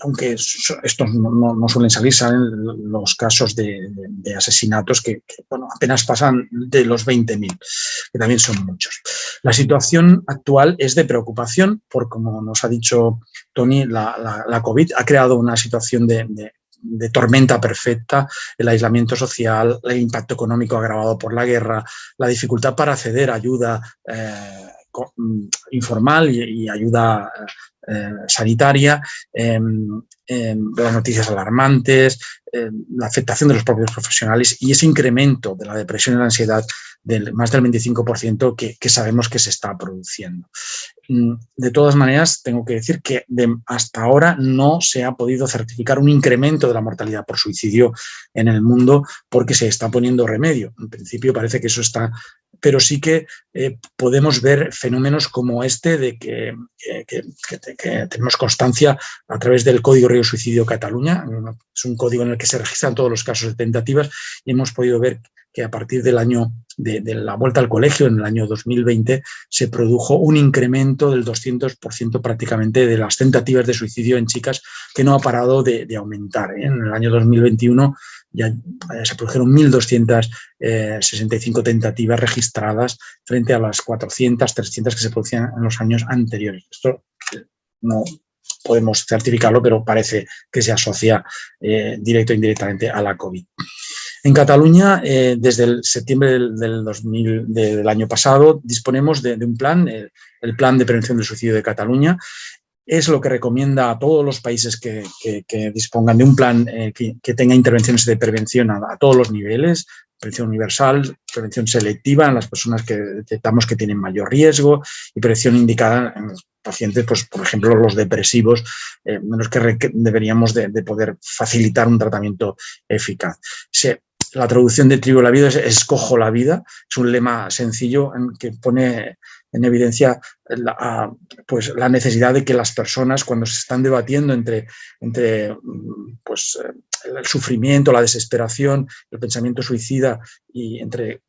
aunque estos no, suelen salir, salen los casos de, asesinatos que, bueno, apenas pasan de los 20.000, que también son muchos. La situación actual es de preocupación, porque como nos ha dicho Tony, la, COVID ha creado una situación de, de tormenta perfecta, el aislamiento social, el impacto económico agravado por la guerra, la dificultad para acceder a ayuda eh, informal y, ayuda eh, sanitaria, em, em, las noticias alarmantes, em, la afectación de los propios profesionales y ese incremento de la depresión y la ansiedad del más del 25% que, que, sabemos que se está produciendo. Mm, de todas maneras, tengo que decir que hasta ahora no se ha podido certificar un incremento de la mortalidad por suicidio en el mundo porque se está poniendo remedio. En principio parece que eso está pero sí que eh, podemos ver fenómenos como este de que, tenemos constancia a través del Código Río Suicidio Cataluña, es un código en el que se registran todos los casos de tentativas y hemos podido ver que a partir del año de, la vuelta al colegio, en el año 2020, se produjo un incremento del 200% prácticamente de las tentativas de suicidio en chicas que no ha parado de, aumentar. ¿eh? En el año 2021 ya eh, se produjeron 1.265 tentativas registradas frente a las 400, 300 que se producían en los años anteriores. Esto eh, no podemos certificarlo, pero parece que se asocia directo o indirectamente a la COVID. En Cataluña, eh, desde el septiembre del, 2000, del, año pasado, disponemos de, un plan, el, Plan de Prevención del Suicidio de Cataluña. Es lo que recomienda a todos los países que, dispongan de un plan eh, que, tenga intervenciones de prevención a, todos los niveles, prevención universal, prevención selectiva en las personas que detectamos que tienen mayor riesgo y prevención indicada en los pacientes, pues, por ejemplo, los depresivos, eh, menos que deberíamos de, poder facilitar un tratamiento eficaz. La traducción de Trigo la vida es escojo la vida, es un lema sencillo en que pone en evidencia la, pues, la necesidad de que las personas cuando se están debatiendo entre, entre pues, el sufrimiento, la desesperación, el pensamiento suicida y entre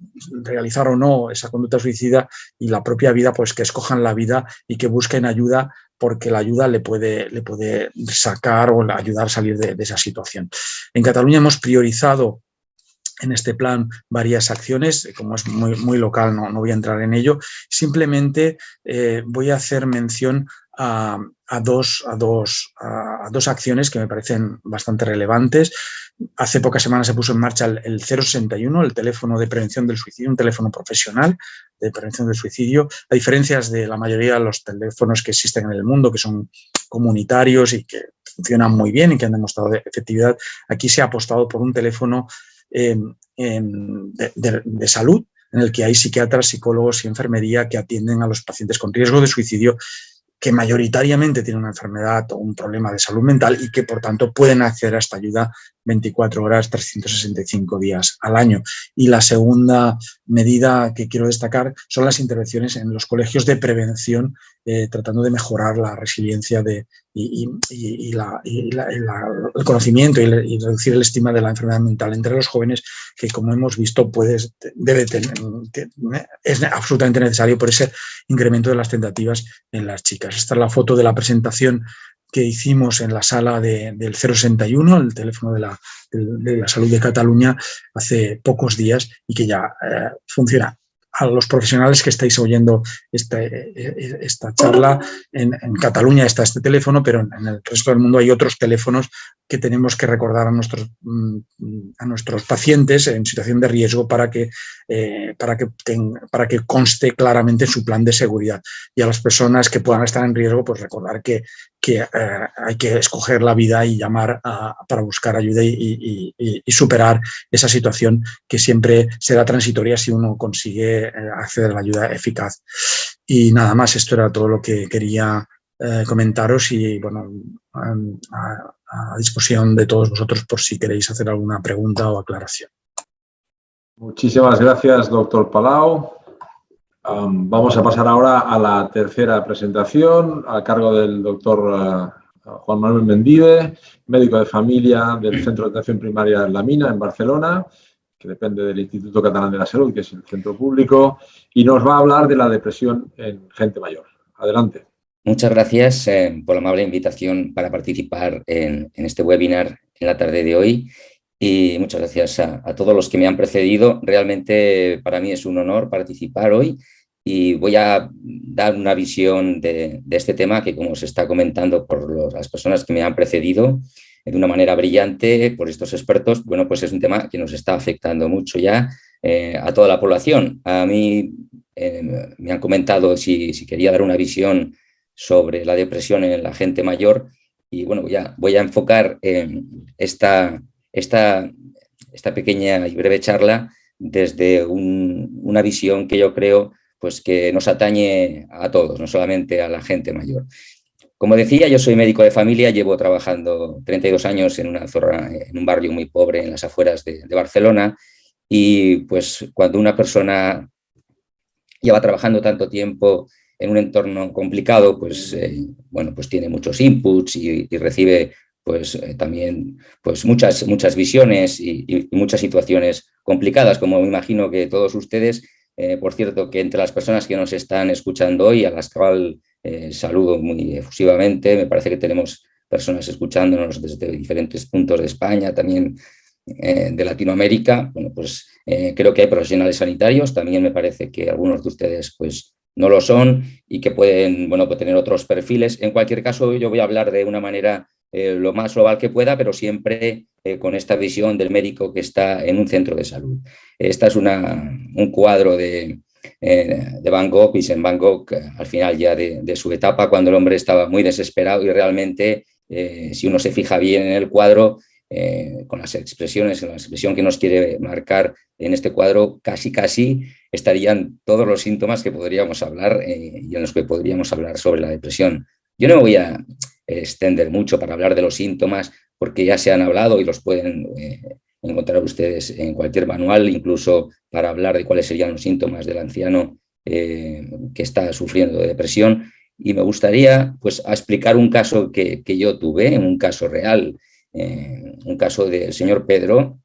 realizar o no esa conducta suicida y la propia vida, pues que escojan la vida y que busquen ayuda porque la ayuda le puede, le puede sacar o ayudar a salir de esa situación. En Cataluña hemos priorizado en este plan varias acciones, como es muy, muy local no, no voy a entrar en ello, simplemente eh, voy a hacer mención a, dos, a, dos, a, dos, acciones que me parecen bastante relevantes. Hace pocas semanas se puso en marcha el 061, el teléfono de prevención del suicidio, un teléfono profesional de prevención del suicidio, a diferencia de la mayoría de los teléfonos que existen en el mundo, que son comunitarios y que funcionan muy bien y que han demostrado efectividad, aquí se ha apostado por un teléfono de, de salud en el que hay psiquiatras, psicólogos y enfermería que atienden a los pacientes con riesgo de suicidio que mayoritariamente tienen una enfermedad o un problema de salud mental y que por tanto pueden acceder a esta ayuda 24 horas, 365 días al año. Y la segunda medida que quiero destacar son las intervenciones en los colegios de prevención, eh, tratando de mejorar la resiliencia de, y, el conocimiento y, reducir el estima de la enfermedad mental entre los jóvenes, que como hemos visto puede, debe tener, es absolutamente necesario por ese incremento de las tentativas en las chicas. Esta es la foto de la presentación que hicimos en la sala del 061, el teléfono de la, de la, salud de Cataluña, hace pocos días y que ya eh, funciona a los profesionales que estáis oyendo esta, eh, esta charla. En, Cataluña está este teléfono, pero en el resto del mundo hay otros teléfonos que tenemos que recordar a nuestros, mm, a nuestros pacientes en situación de riesgo para que, eh, para, que para que conste claramente su plan de seguridad. Y a las personas que puedan estar en riesgo, pues recordar que, que hay que escoger la vida y llamar para buscar ayuda y, superar esa situación que siempre será transitoria si uno consigue eh, acceder a la ayuda eficaz. Y nada más, esto era todo lo que quería eh, comentaros y bueno, a, disposición de todos vosotros por si queréis hacer alguna pregunta o aclaración. Muchísimas gracias, doctor Palau. Vamos a pasar ahora a la tercera presentación a cargo del doctor eh, Juan Manuel Mendide, médico de familia del Centro de Atención Primaria en La Mina, en Barcelona, que depende del Instituto Catalán de la Salud, que es el centro público, y nos va a hablar de la depresión en gente mayor. Adelante. Muchas gracias eh, por la amable invitación para participar en, este webinar en la tarde de hoy y muchas gracias a, todos los que me han precedido. Realmente para mí es un honor participar hoy y voy a dar una visión de, este tema que como se está comentando por las personas que me han precedido, de una manera brillante por estos expertos, bueno, pues es un tema que nos está afectando mucho ya eh, a toda la población. A mí eh, me han comentado si, quería dar una visión sobre la depresión en la gente mayor y bueno, voy a, voy a enfocar esta, esta, esta pequeña y breve charla desde una visión que yo creo pues que nos atañe a todos, no solamente a la gente mayor. Como decía, yo soy médico de familia, llevo trabajando 32 años en, una zona, en un barrio muy pobre en las afueras de, Barcelona y pues cuando una persona lleva trabajando tanto tiempo en un entorno complicado, pues, eh, bueno, pues tiene muchos inputs y, recibe pues eh, también pues muchas, muchas visiones y, muchas situaciones complicadas, como me imagino que todos ustedes, eh, por cierto, que entre las personas que nos están escuchando hoy, a las cuales eh, saludo muy efusivamente, me parece que tenemos personas escuchándonos desde diferentes puntos de España, también de Latinoamérica. Bueno, pues creo que hay profesionales sanitarios, también me parece que algunos de ustedes pues no lo son y que pueden bueno, pues, tener otros perfiles. En cualquier caso, yo voy a hablar de una manera lo más global que pueda, pero siempre con esta visión del médico que está en un centro de salud. Esta es una, un cuadro de, eh, de Van Gogh, Vincent Van Gogh, eh, al final ya de, su etapa, cuando el hombre estaba muy desesperado y realmente, eh, si uno se fija bien en el cuadro, con las expresiones, la expresión que nos quiere marcar en este cuadro, casi casi estarían todos los síntomas que podríamos hablar y en los que podríamos hablar sobre la depresión. Yo no me voy a extender mucho para hablar de los síntomas, porque ya se han hablado y los pueden encontrar ustedes en cualquier manual, incluso para hablar de cuáles serían los síntomas del anciano eh, que está sufriendo de depresión. Y me gustaría pues, explicar un caso que, yo tuve, un caso real, eh, un caso del señor Pedro,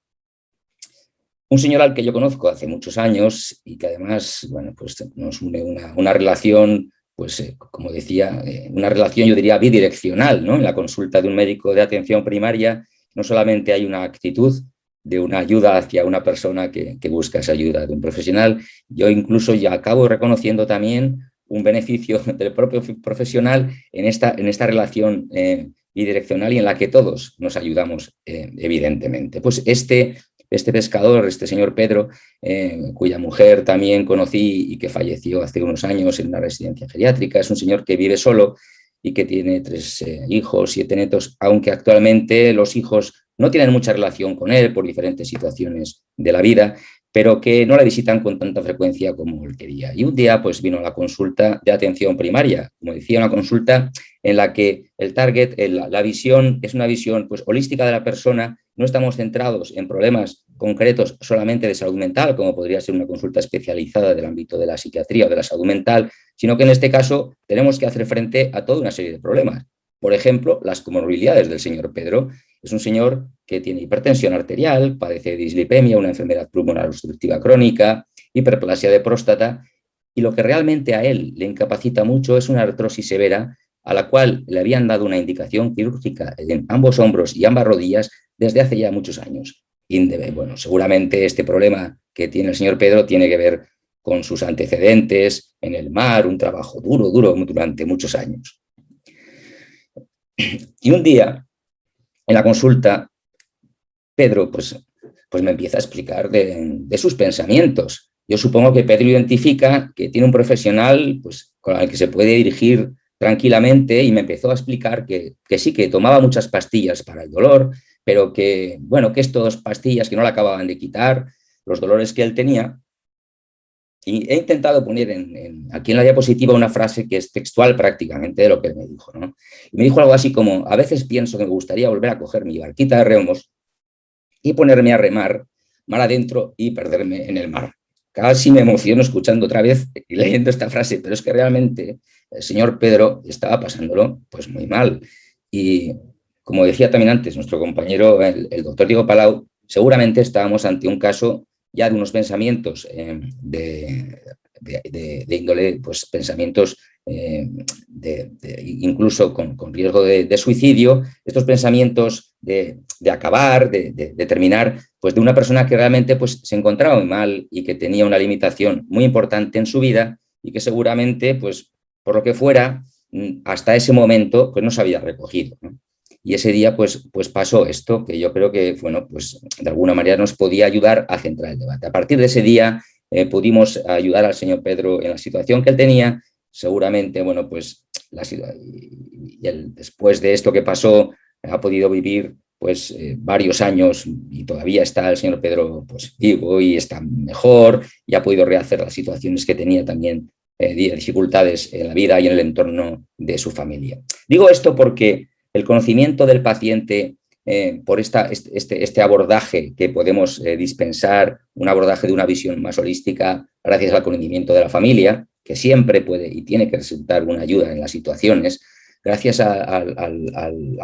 un señor al que yo conozco hace muchos años y que además bueno, pues nos une una, relación, pues eh, como decía, una relación yo diría bidireccional. ¿no? En la consulta de un médico de atención primaria no solamente hay una actitud de una ayuda hacia una persona que, busca esa ayuda de un profesional. Yo incluso ya acabo reconociendo también un beneficio del propio profesional en esta, en esta relación eh, bidireccional y en la que todos nos ayudamos, eh, evidentemente. Pues este, este pescador, este señor Pedro, eh, cuya mujer también conocí y que falleció hace unos años en una residencia geriátrica, es un señor que vive solo y que tiene tres eh, hijos, siete netos, aunque actualmente los hijos no tienen mucha relación con él por diferentes situaciones de la vida, pero que no la visitan con tanta frecuencia como él quería. Y un día pues vino la consulta de atención primaria, como decía, una consulta en la que el target, la visión, es una visión pues holística de la persona, no estamos centrados en problemas concretos solamente de salud mental, como podría ser una consulta especializada del ámbito de la psiquiatría o de la salud mental, sino que en este caso tenemos que hacer frente a toda una serie de problemas. Por ejemplo, las comorbilidades del señor Pedro. Es un señor que tiene hipertensión arterial, padece de dislipemia, una enfermedad pulmonar obstructiva crónica, hiperplasia de próstata, y lo que realmente a él le incapacita mucho es una artrosis severa a la cual le habían dado una indicación quirúrgica en ambos hombros y ambas rodillas desde hace ya muchos años. Bueno, seguramente este problema que tiene el señor Pedro tiene que ver con sus antecedentes en el mar, un trabajo duro, duro durante muchos años. Y un día, en la consulta, Pedro pues, pues me empieza a explicar de, sus pensamientos. Yo supongo que Pedro identifica que tiene un profesional pues, con el que se puede dirigir tranquilamente y me empezó a explicar que, que sí, que tomaba muchas pastillas para el dolor, pero que, bueno, que estas pastillas que no le acababan de quitar, los dolores que él tenía. Y he intentado poner en, aquí en la diapositiva una frase que es textual prácticamente de lo que él me dijo. ¿no? Y me dijo algo así como, a veces pienso que me gustaría volver a coger mi barquita de remos y ponerme a remar mar adentro y perderme en el mar. Casi me emociono escuchando otra vez y leyendo esta frase, pero es que realmente el señor Pedro estaba pasándolo pues muy mal. Y como decía también antes nuestro compañero, el, doctor Diego Palau, seguramente estábamos ante un caso ya de unos pensamientos eh, de, índole, pues pensamientos eh, incluso con, riesgo de, suicidio, estos pensamientos de, acabar, de, terminar, pues de una persona que realmente pues, se encontraba muy mal y que tenía una limitación muy importante en su vida y que seguramente, pues por lo que fuera, mm, hasta ese momento pues no se había recogido. Y ese día pues, pues pasó esto, que yo creo que bueno, pues, de alguna manera nos podía ayudar a centrar el debate. A partir de ese día eh, pudimos ayudar al señor Pedro en la situación que él tenía. Seguramente, bueno, pues después de esto que pasó, ha podido vivir pues eh, varios años y todavía está el señor Pedro pues vivo y está mejor y ha podido rehacer las situaciones que tenía también eh, dificultades en la vida y en el entorno de su familia. Digo esto porque el conocimiento del paciente eh, por esta, este, este, abordaje que podemos eh, dispensar, un abordaje de una visión más holística gracias al conocimiento de la familia, que siempre puede y tiene que resultar una ayuda en las situaciones, gracias al,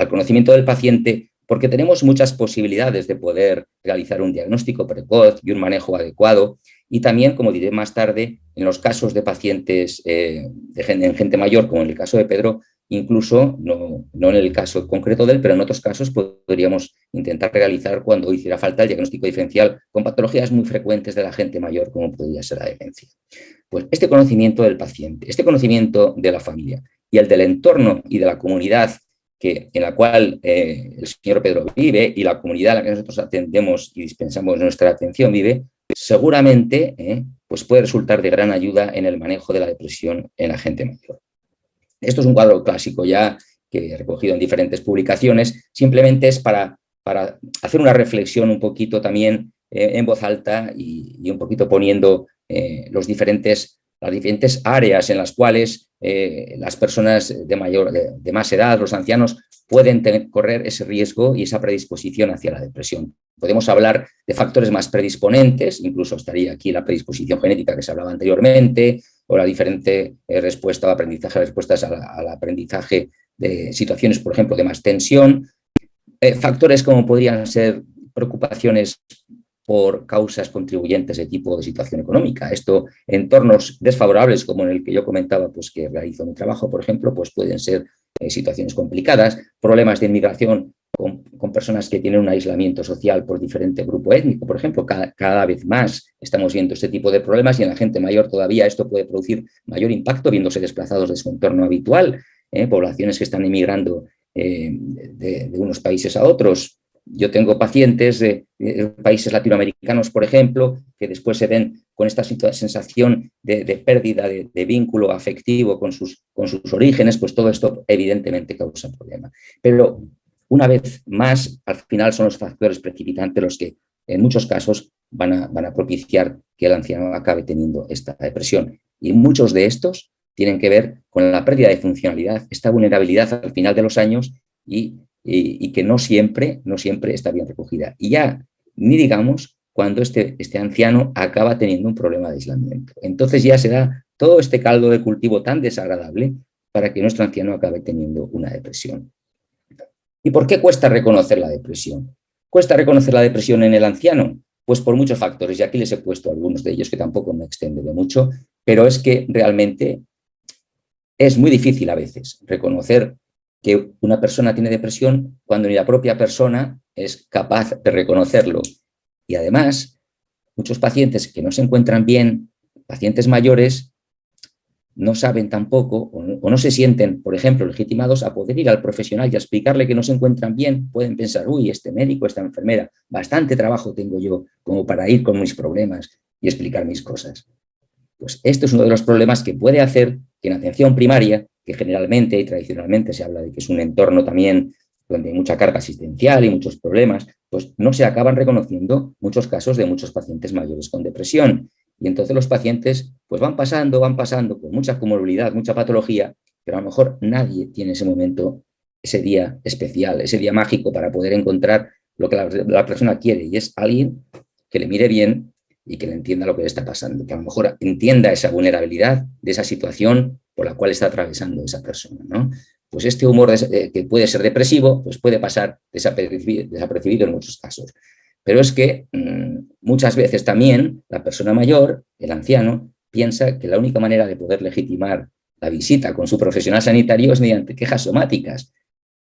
conocimiento del paciente, porque tenemos muchas posibilidades de poder realizar un diagnóstico precoz y un manejo adecuado, y también, como diré más tarde, en los casos de pacientes eh, de en gente mayor, como en el caso de Pedro, Incluso, no, en el caso concreto de él, pero en otros casos podríamos intentar realizar cuando hiciera falta el diagnóstico diferencial con patologías muy frecuentes de la gente mayor, como podría ser la demencia. Pues este conocimiento del paciente, este conocimiento de la familia y el del entorno y de la comunidad que, en la cual eh, el señor Pedro vive y la comunidad a la que nosotros atendemos y dispensamos nuestra atención vive, seguramente eh, pues puede resultar de gran ayuda en el manejo de la depresión en la gente mayor. Esto es un cuadro clásico ya que he recogido en diferentes publicaciones, simplemente es para, para hacer una reflexión un poquito también eh, en voz alta y, un poquito poniendo eh, los diferentes, las diferentes áreas en las cuales eh, las personas de, mayor, de, más edad, los ancianos, pueden correr ese riesgo y esa predisposición hacia la depresión. Podemos hablar de factores más predisponentes, incluso estaría aquí la predisposición genética que se hablaba anteriormente, o la diferente eh, respuesta o aprendizaje, respuestas al, aprendizaje de situaciones, por ejemplo, de más tensión. Eh, factores como podrían ser preocupaciones por causas contribuyentes de tipo de situación económica. Esto, entornos desfavorables, como en el que yo comentaba, pues que realizo mi trabajo, por ejemplo, pues pueden ser eh, situaciones complicadas, problemas de inmigración con, personas que tienen un aislamiento social por diferente grupo étnico, por ejemplo, cada, vez más estamos viendo este tipo de problemas y en la gente mayor todavía esto puede producir mayor impacto viéndose desplazados de su entorno habitual, ¿eh? poblaciones que están emigrando eh, de, unos países a otros, yo tengo pacientes de, países latinoamericanos, por ejemplo, que después se ven con esta sensación de, pérdida de, vínculo afectivo con sus, orígenes, pues todo esto evidentemente causa problema. Pero una vez más, al final son los factores precipitantes los que en muchos casos van a, van a propiciar que el anciano acabe teniendo esta depresión. Y muchos de estos tienen que ver con la pérdida de funcionalidad, esta vulnerabilidad al final de los años y, que no siempre, no siempre está bien recogida. Y ya, ni digamos, cuando este, este anciano acaba teniendo un problema de aislamiento. Entonces ya se da todo este caldo de cultivo tan desagradable para que nuestro anciano acabe teniendo una depresión. ¿Y por qué cuesta reconocer la depresión? ¿Cuesta reconocer la depresión en el anciano? Pues por muchos factores, y aquí les he puesto algunos de ellos que tampoco me extenderé mucho, pero es que realmente es muy difícil a veces reconocer que una persona tiene depresión cuando ni la propia persona es capaz de reconocerlo. Y además, muchos pacientes que no se encuentran bien, pacientes mayores, no saben tampoco o no, se sienten, por ejemplo, legitimados a poder ir al profesional y explicarle que no se encuentran bien. Pueden pensar, uy, este médico, esta enfermera, bastante trabajo tengo yo como para ir con mis problemas y explicar mis cosas. Pues esto es uno de los problemas que puede hacer que en atención primaria, que generalmente y tradicionalmente se habla de que es un entorno también donde hay mucha carga asistencial y muchos problemas, pues no se acaban reconociendo muchos casos de muchos pacientes mayores con depresión. Y entonces los pacientes pues van pasando, van pasando con mucha comorbilidad, mucha patología, pero a lo mejor nadie tiene ese momento, ese día especial, ese día mágico para poder encontrar lo que la, persona quiere y es alguien que le mire bien y que le entienda lo que le está pasando, que a lo mejor entienda esa vulnerabilidad de esa situación por la cual está atravesando esa persona. ¿no? Pues este humor eh, que puede ser depresivo, pues puede pasar desapercibido, en muchos casos. Pero es que mm, muchas veces también la persona mayor, el anciano, piensa que la única manera de poder legitimar la visita con su profesional sanitario es mediante quejas somáticas.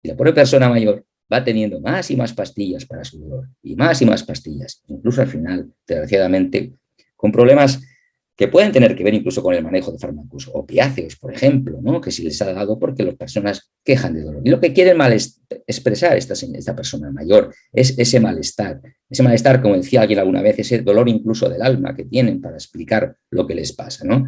Y la pobre persona mayor va teniendo más y más pastillas para su dolor, y más y más pastillas, incluso al final, desgraciadamente, con problemas que pueden tener que ver incluso con el manejo de fármacos opiáceos, por ejemplo, ¿no? que si les ha dado porque las personas quejan de dolor. Y lo que quiere expresar esta, esta persona mayor es ese malestar. Ese malestar, como decía alguien alguna vez, ese dolor incluso del alma que tienen para explicar lo que les pasa. ¿no?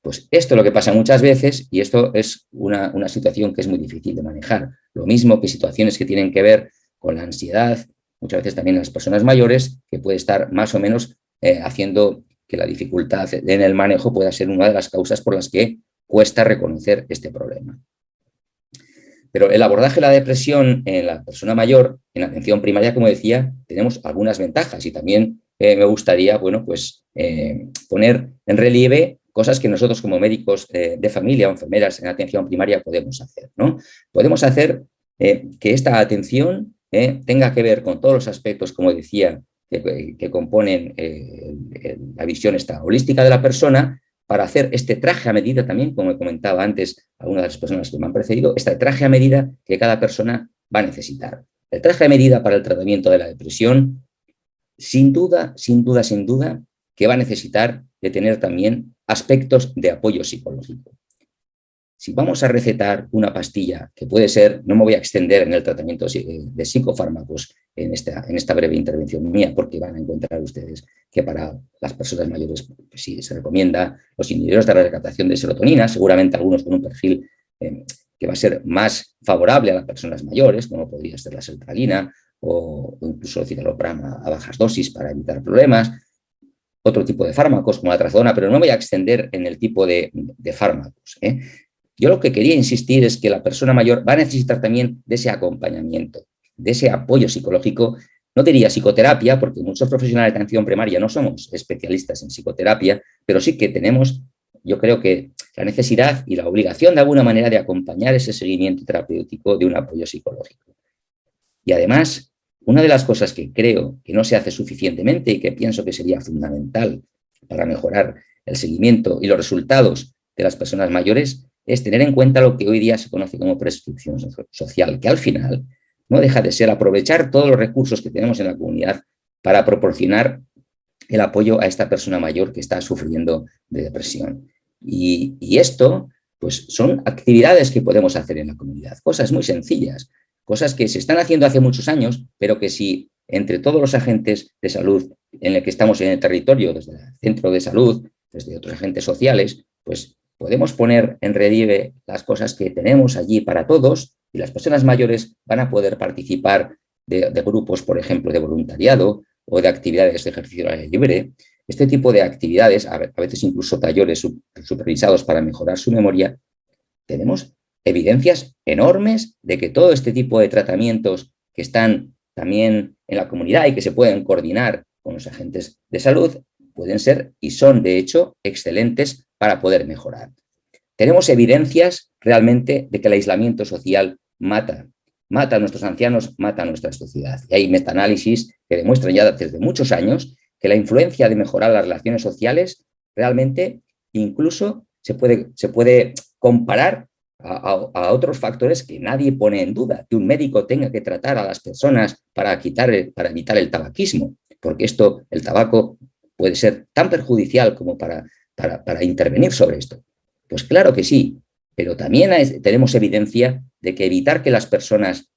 Pues esto es lo que pasa muchas veces y esto es una, una situación que es muy difícil de manejar. Lo mismo que situaciones que tienen que ver con la ansiedad, muchas veces también las personas mayores, que puede estar más o menos eh, haciendo que la dificultad en el manejo pueda ser una de las causas por las que cuesta reconocer este problema. Pero el abordaje de la depresión en la persona mayor, en atención primaria, como decía, tenemos algunas ventajas y también eh, me gustaría bueno, pues, eh, poner en relieve cosas que nosotros como médicos eh, de familia o enfermeras en atención primaria podemos hacer. ¿no? Podemos hacer que esta atención tenga que ver con todos los aspectos, como decía, que, componen eh, la visión esta holística de la persona para hacer este traje a medida también, como comentaba antes algunas de las personas que me han precedido, este traje a medida que cada persona va a necesitar. El traje a medida para el tratamiento de la depresión, sin duda, sin duda, sin duda, que va a necesitar de tener también aspectos de apoyo psicológico. Si vamos a recetar una pastilla, que puede ser, no me voy a extender en el tratamiento de psicofármacos en esta, en esta breve intervención mía, porque van a encontrar ustedes que para las personas mayores pues sí se recomienda los inhibidores de la recaptación de serotonina, seguramente algunos con un perfil eh, que va a ser más favorable a las personas mayores, como podría ser la sertralina o, incluso el citalopram a, bajas dosis para evitar problemas, otro tipo de fármacos como la trazodona, pero no voy a extender en el tipo de, de fármacos. ¿eh? Yo lo que quería insistir es que la persona mayor va a necesitar también de ese acompañamiento, de ese apoyo psicológico. No diría psicoterapia, porque muchos profesionales de atención primaria no somos especialistas en psicoterapia, pero sí que tenemos, yo creo que la necesidad y la obligación de alguna manera de acompañar ese seguimiento terapéutico de un apoyo psicológico. Y además, una de las cosas que creo que no se hace suficientemente y que pienso que sería fundamental para mejorar el seguimiento y los resultados de las personas mayores es tener en cuenta lo que hoy día se conoce como prescripción social, que al final no deja de ser aprovechar todos los recursos que tenemos en la comunidad para proporcionar el apoyo a esta persona mayor que está sufriendo de depresión. Y, esto pues son actividades que podemos hacer en la comunidad, cosas muy sencillas, cosas que se están haciendo hace muchos años, pero que si entre todos los agentes de salud en el que estamos en el territorio, desde el centro de salud, desde otros agentes sociales, pues podemos poner en relieve las cosas que tenemos allí para todos y las personas mayores van a poder participar de, grupos, por ejemplo, de voluntariado o de actividades de ejercicio al aire libre. Este tipo de actividades, a veces incluso talleres supervisados para mejorar su memoria, tenemos evidencias enormes de que todo este tipo de tratamientos que están también en la comunidad y que se pueden coordinar con los agentes de salud pueden ser y son de hecho excelentes para poder mejorar. Tenemos evidencias realmente de que el aislamiento social mata, mata a nuestros ancianos, mata a nuestra sociedad. Y hay metaanálisis que demuestran ya desde muchos años que la influencia de mejorar las relaciones sociales realmente incluso se puede, se puede comparar a, otros factores que nadie pone en duda, que un médico tenga que tratar a las personas para, quitar para evitar el tabaquismo, porque esto, el tabaco puede ser tan perjudicial como para, para, intervenir sobre esto. Pues claro que sí, pero también tenemos evidencia de que evitar que las personas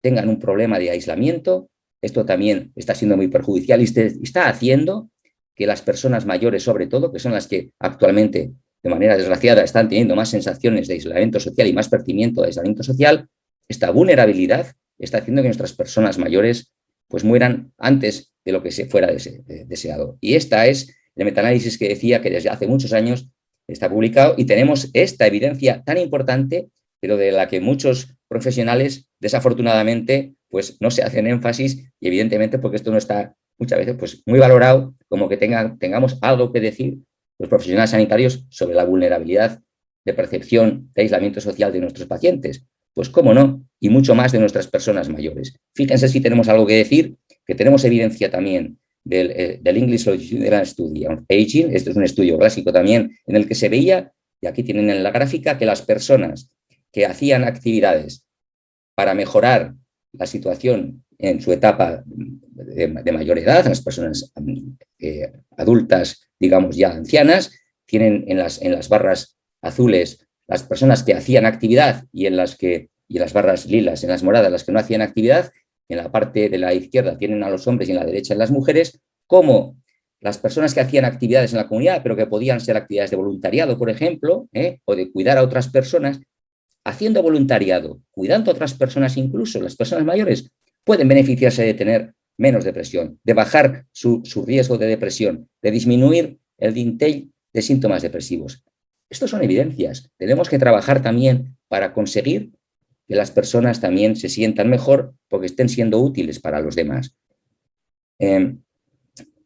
tengan un problema de aislamiento, esto también está siendo muy perjudicial y está haciendo que las personas mayores, sobre todo, que son las que actualmente de manera desgraciada están teniendo más sensaciones de aislamiento social y más percibimiento de aislamiento social, esta vulnerabilidad está haciendo que nuestras personas mayores pues mueran antes de lo que se fuera deseado. Y esta es el metaanálisis que decía que desde hace muchos años está publicado y tenemos esta evidencia tan importante, pero de la que muchos profesionales desafortunadamente pues no se hacen énfasis y evidentemente porque esto no está muchas veces pues muy valorado como que tenga, tengamos algo que decir los profesionales sanitarios sobre la vulnerabilidad de percepción de aislamiento social de nuestros pacientes. Pues cómo no, y mucho más de nuestras personas mayores. Fíjense si tenemos algo que decir, que tenemos evidencia también del, eh, del English Longitudinal Study. On Aging, este es un estudio clásico también, en el que se veía, y aquí tienen en la gráfica, que las personas que hacían actividades para mejorar la situación en su etapa de, mayor edad, las personas eh, adultas, digamos ya ancianas, tienen en las, en las barras azules las personas que hacían actividad y en las que y en las barras lilas, en las moradas, las que no hacían actividad, en la parte de la izquierda tienen a los hombres y en la derecha en las mujeres, como las personas que hacían actividades en la comunidad, pero que podían ser actividades de voluntariado, por ejemplo, ¿eh? o de cuidar a otras personas, haciendo voluntariado, cuidando a otras personas, incluso las personas mayores, pueden beneficiarse de tener menos depresión, de bajar su, riesgo de depresión, de disminuir el dintel de síntomas depresivos. Estos son evidencias. Tenemos que trabajar también para conseguir que las personas también se sientan mejor porque estén siendo útiles para los demás. Em,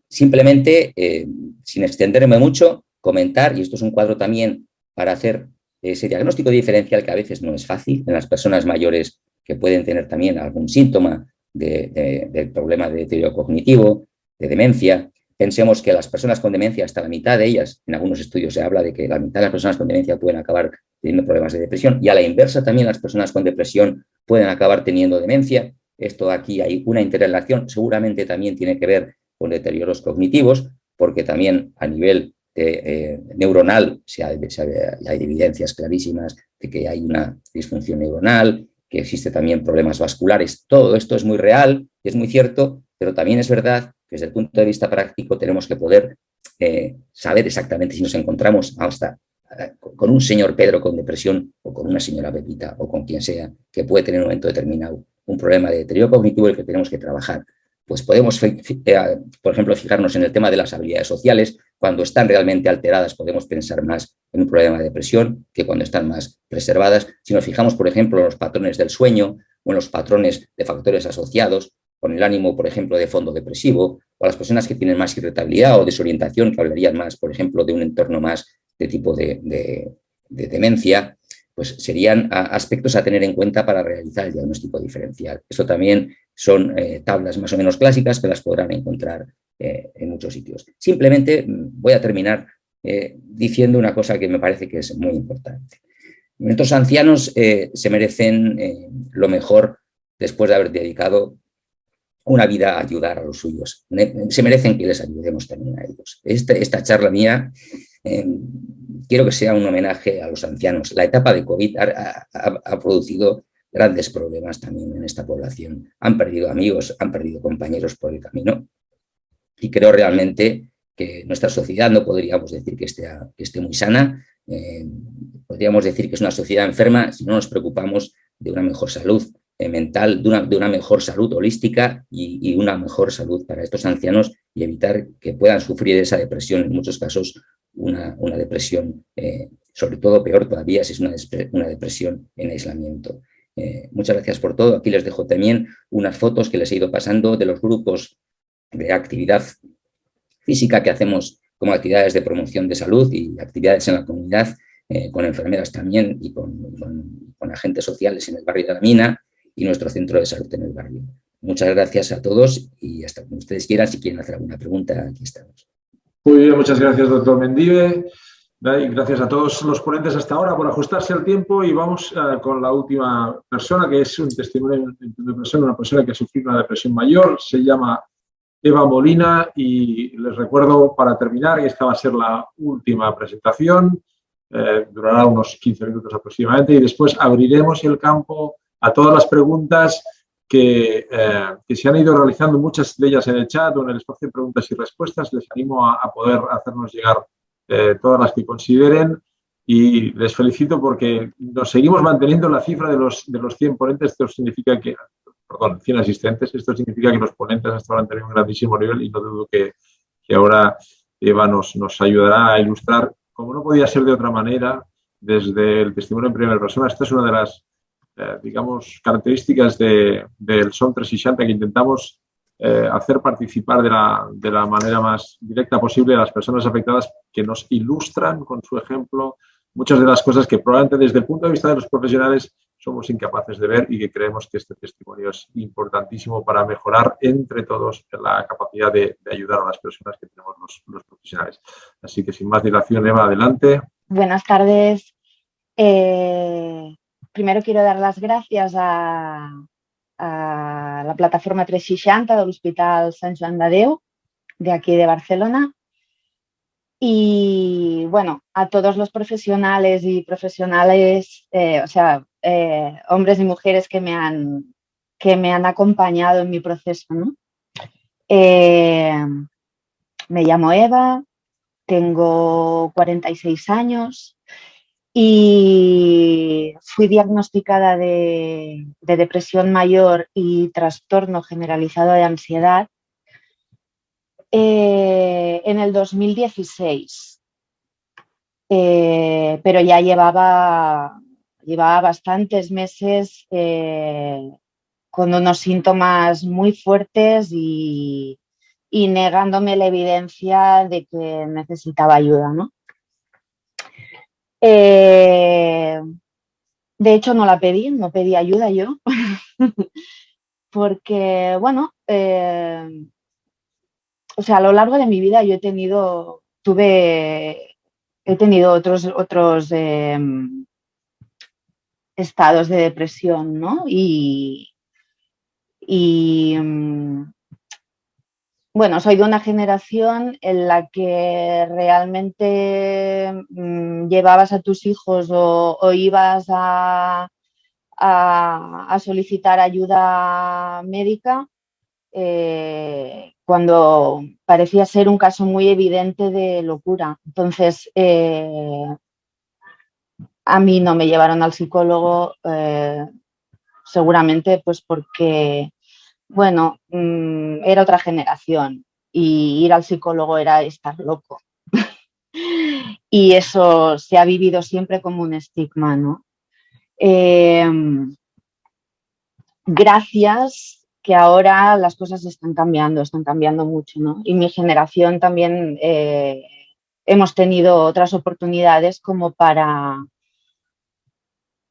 simplemente, eh, sin extenderme mucho, comentar, y esto es un cuadro también para hacer ese diagnóstico diferencial que a veces no es fácil en las personas mayores que pueden tener también algún síntoma de, problema de deterioro cognitivo, de demencia. Pensemos que las personas con demencia, hasta la mitad de ellas, en algunos estudios se habla de que la mitad de las personas con demencia pueden acabar teniendo problemas de depresión y a la inversa también las personas con depresión pueden acabar teniendo demencia. Esto aquí hay una interrelación, seguramente también tiene que ver con deterioros cognitivos, porque también a nivel eh, neuronal se hay evidencias clarísimas de que hay una disfunción neuronal, que existe también problemas vasculares. Todo esto es muy real, es muy cierto, pero también es verdad que desde el punto de vista práctico tenemos que poder eh, saber exactamente si nos encontramos hasta con un señor Pedro con depresión o con una señora Pepita o con quien sea que puede tener en un momento determinado un problema de deterioro cognitivo el que tenemos que trabajar. Pues podemos, eh, por ejemplo, fijarnos en el tema de las habilidades sociales, cuando están realmente alteradas podemos pensar más en un problema de depresión que cuando están más preservadas. Si nos fijamos, por ejemplo, en los patrones del sueño o en los patrones de factores asociados con el ánimo, por ejemplo, de fondo depresivo, o las personas que tienen más irritabilidad o desorientación, que hablarían más, por ejemplo, de un entorno más de tipo de, demencia, pues serían aspectos a tener en cuenta para realizar el diagnóstico diferencial. Eso también son eh, tablas más o menos clásicas que las podrán encontrar eh, en muchos sitios. Simplemente mm, voy a terminar eh, diciendo una cosa que me parece que es muy importante. Nuestros ancianos se merecen lo mejor después de haber dedicado una vida a ayudar a los suyos. Se merecen que les ayudemos también a ellos. Este, esta charla mía quiero que sea un homenaje a los ancianos. La etapa de COVID ha, producido grandes problemas también en esta población. Han perdido amigos, han perdido compañeros por el camino y creo realmente que nuestra sociedad no podríamos decir que esté, muy sana, eh, podríamos decir que es una sociedad enferma si no nos preocupamos de una mejor salud eh, mental, de una, mejor salud holística y, una mejor salud para estos ancianos y evitar que puedan sufrir esa depresión, en muchos casos una, una depresión, eh, sobre todo peor todavía si es una, una depresión en aislamiento. muchas gracias por todo. Aquí les dejo también unas fotos que les he ido pasando de los grupos de actividad física que hacemos como actividades de promoción de salud y actividades en la comunidad, eh, con enfermeras también y con, agentes sociales en el barrio de la Mina y nuestro centro de salud en el barrio. Muchas gracias a todos y hasta cuando ustedes quieran, si quieren hacer alguna pregunta, aquí estamos. Muy bien, muchas gracias, doctor Mendive. Gracias a todos los ponentes hasta ahora por ajustarse al tiempo y vamos eh, con la última persona, que es un testimonio de una persona que ha sufrido una depresión mayor, se llama Eva Molina y les recuerdo para terminar, y esta va a ser la última presentación, eh, durará unos 15 minutos aproximadamente y después abriremos el campo a todas las preguntas que, eh, que, se han ido realizando, muchas de ellas en el chat o en el espacio de preguntas y respuestas. Les animo a, poder hacernos llegar eh, todas las que consideren y les felicito porque nos seguimos manteniendo la cifra de los, de los 100 ponentes. Esto significa que perdón, 100 asistentes. Esto significa que los ponentes hasta ahora han tenido un grandísimo nivel y no dudo que, ahora Eva nos, nos ayudará a ilustrar, como no podía ser de otra manera, desde el testimonio en primera persona. Esta es una de las, eh, digamos, características de, del Son 360 que intentamos eh, hacer participar de la, de la manera más directa posible a las personas afectadas que nos ilustran con su ejemplo muchas de las cosas que probablemente desde el punto de vista de los profesionales somos incapaces de ver y que creemos que este testimonio es importantísimo para mejorar entre todos la capacidad de, ayudar a las personas que tenemos los, profesionales. Así que sin más dilación, Eva, adelante. Buenas tardes. Eh, primero quiero dar las gracias a, la plataforma 360 del Hospital San Joan de de aquí de Barcelona, y bueno, a todos los profesionales y profesionales, eh, o sea, eh, hombres y mujeres que me han, que me han acompañado en mi proceso. Eh, me llamo Eva, tengo 46 años y fui diagnosticada de, depresión mayor y trastorno generalizado de ansiedad eh, en el 2016. pero ya llevaba llevaba bastantes meses eh, con unos síntomas muy fuertes y, negándome la evidencia de que necesitaba ayuda. Eh, de hecho, no la pedí, no pedí ayuda yo, porque, bueno, eh, o sea, a lo largo de mi vida yo he tenido, tuve, he tenido otros, otros estados de depresión, ¿no? Y, mm, bueno, soy de una generación en la que realmente mm, llevabas a tus hijos o, ibas a, solicitar ayuda médica eh, cuando parecía ser un caso muy evidente de locura. Entonces, eh, a mí no me llevaron al psicólogo eh, seguramente pues porque, bueno, mm, era otra generación y ir al psicólogo era estar loco. y eso se ha vivido siempre como un estigma, ¿no? Em, gracias que ahora las cosas están cambiando, están cambiando mucho, ¿no? Y mi generación también eh, hemos tenido otras oportunidades como para